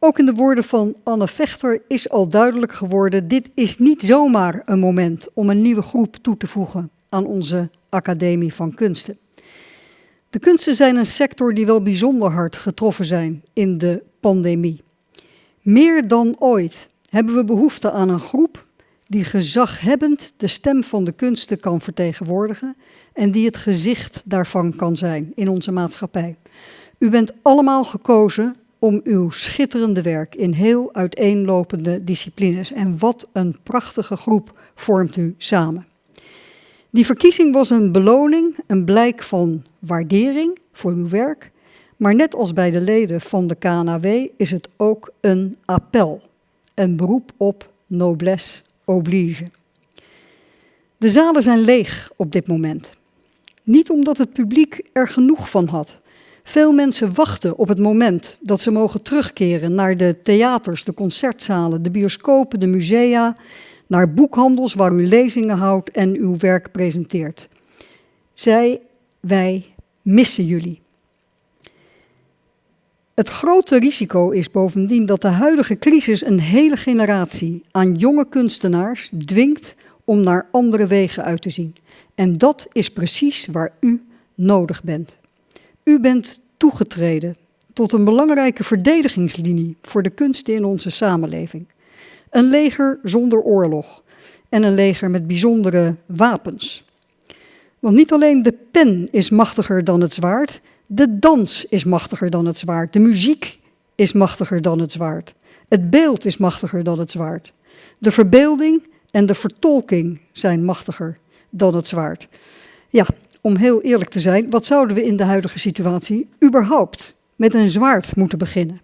Ook in de woorden van Anne Vechter is al duidelijk geworden: dit is niet zomaar een moment om een nieuwe groep toe te voegen aan onze Academie van Kunsten. De kunsten zijn een sector die wel bijzonder hard getroffen zijn in de pandemie. Meer dan ooit hebben we behoefte aan een groep die gezaghebbend de stem van de kunsten kan vertegenwoordigen en die het gezicht daarvan kan zijn in onze maatschappij. U bent allemaal gekozen om uw schitterende werk in heel uiteenlopende disciplines. En wat een prachtige groep vormt u samen. Die verkiezing was een beloning, een blijk van waardering voor uw werk. Maar net als bij de leden van de KNAW is het ook een appel. Een beroep op noblesse oblige. De zalen zijn leeg op dit moment. Niet omdat het publiek er genoeg van had. Veel mensen wachten op het moment dat ze mogen terugkeren naar de theaters, de concertzalen, de bioscopen, de musea, naar boekhandels waar u lezingen houdt en uw werk presenteert. Zij, wij missen jullie. Het grote risico is bovendien dat de huidige crisis een hele generatie aan jonge kunstenaars dwingt om naar andere wegen uit te zien. En dat is precies waar u nodig bent. U bent toegetreden tot een belangrijke verdedigingslinie voor de kunsten in onze samenleving. Een leger zonder oorlog en een leger met bijzondere wapens. Want niet alleen de pen is machtiger dan het zwaard, de dans is machtiger dan het zwaard, de muziek is machtiger dan het zwaard, het beeld is machtiger dan het zwaard. De verbeelding en de vertolking zijn machtiger dan het zwaard. Ja, om heel eerlijk te zijn, wat zouden we in de huidige situatie überhaupt met een zwaard moeten beginnen?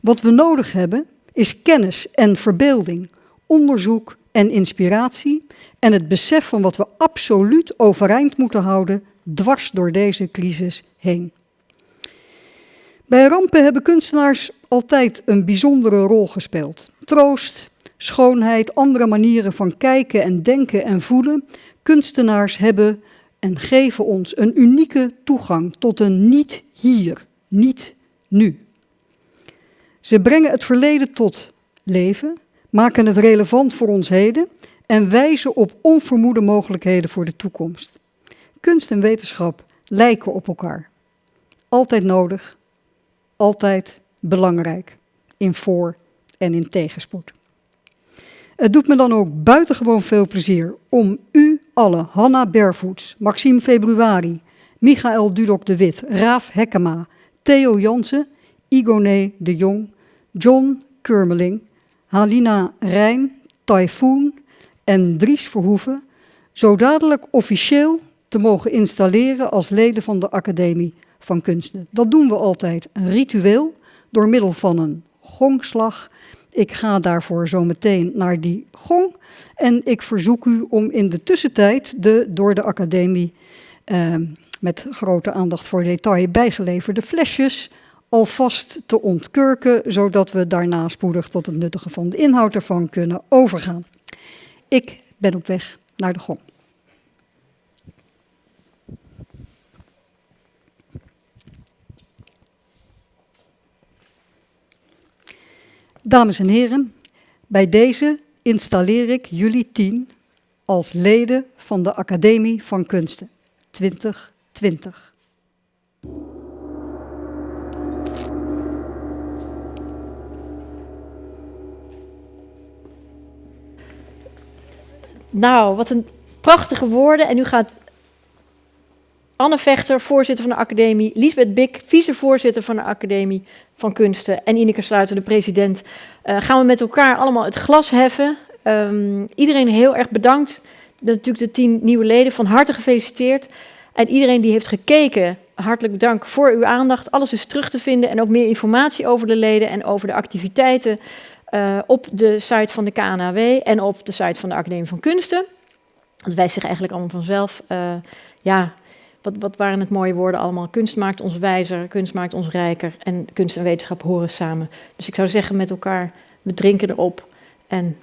Wat we nodig hebben is kennis en verbeelding, onderzoek en inspiratie en het besef van wat we absoluut overeind moeten houden dwars door deze crisis heen. Bij rampen hebben kunstenaars altijd een bijzondere rol gespeeld. Troost, schoonheid, andere manieren van kijken en denken en voelen. Kunstenaars hebben en geven ons een unieke toegang tot een niet hier, niet nu. Ze brengen het verleden tot leven, maken het relevant voor ons heden en wijzen op onvermoede mogelijkheden voor de toekomst. Kunst en wetenschap lijken op elkaar. Altijd nodig, altijd belangrijk, in voor- en in tegenspoed. Het doet me dan ook buitengewoon veel plezier om u alle, Hanna Bervoets, Maxime Februari, Michael Dudok de Wit, Raaf Hekkema, Theo Jansen, Igone de Jong, John Kurmeling, Halina Rijn, Typhoon en Dries Verhoeven zo dadelijk officieel te mogen installeren als leden van de Academie van Kunsten. Dat doen we altijd, een ritueel, door middel van een gongslag. Ik ga daarvoor zo meteen naar die gong en ik verzoek u om in de tussentijd de door de Academie eh, met grote aandacht voor detail bijgeleverde flesjes alvast te ontkurken, zodat we daarna spoedig tot het nuttige van de inhoud ervan kunnen overgaan. Ik ben op weg naar de gong. Dames en heren, bij deze installeer ik jullie tien als leden van de Academie van Kunsten 2020. Nou, wat een prachtige woorden. En nu gaat Anne Vechter, voorzitter van de academie, Liesbeth Bik, vicevoorzitter van de Academie van Kunsten en Ineke Sluiter, de president, uh, gaan we met elkaar allemaal het glas heffen. Um, iedereen heel erg bedankt. Natuurlijk de tien nieuwe leden, van harte gefeliciteerd. En iedereen die heeft gekeken, hartelijk dank voor uw aandacht. Alles is terug te vinden en ook meer informatie over de leden en over de activiteiten uh, op de site van de KNAW en op de site van de Academie van Kunsten. Dat wijst zich eigenlijk allemaal vanzelf. Uh, ja, wat, wat waren het mooie woorden allemaal? Kunst maakt ons wijzer, kunst maakt ons rijker en kunst en wetenschap horen samen. Dus ik zou zeggen met elkaar, we drinken erop en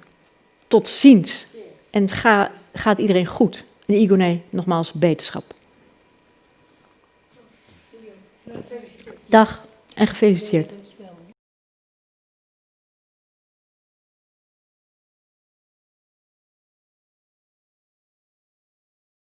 tot ziens. En ga, gaat iedereen goed. En Igone, nogmaals, beterschap. Dag en gefeliciteerd.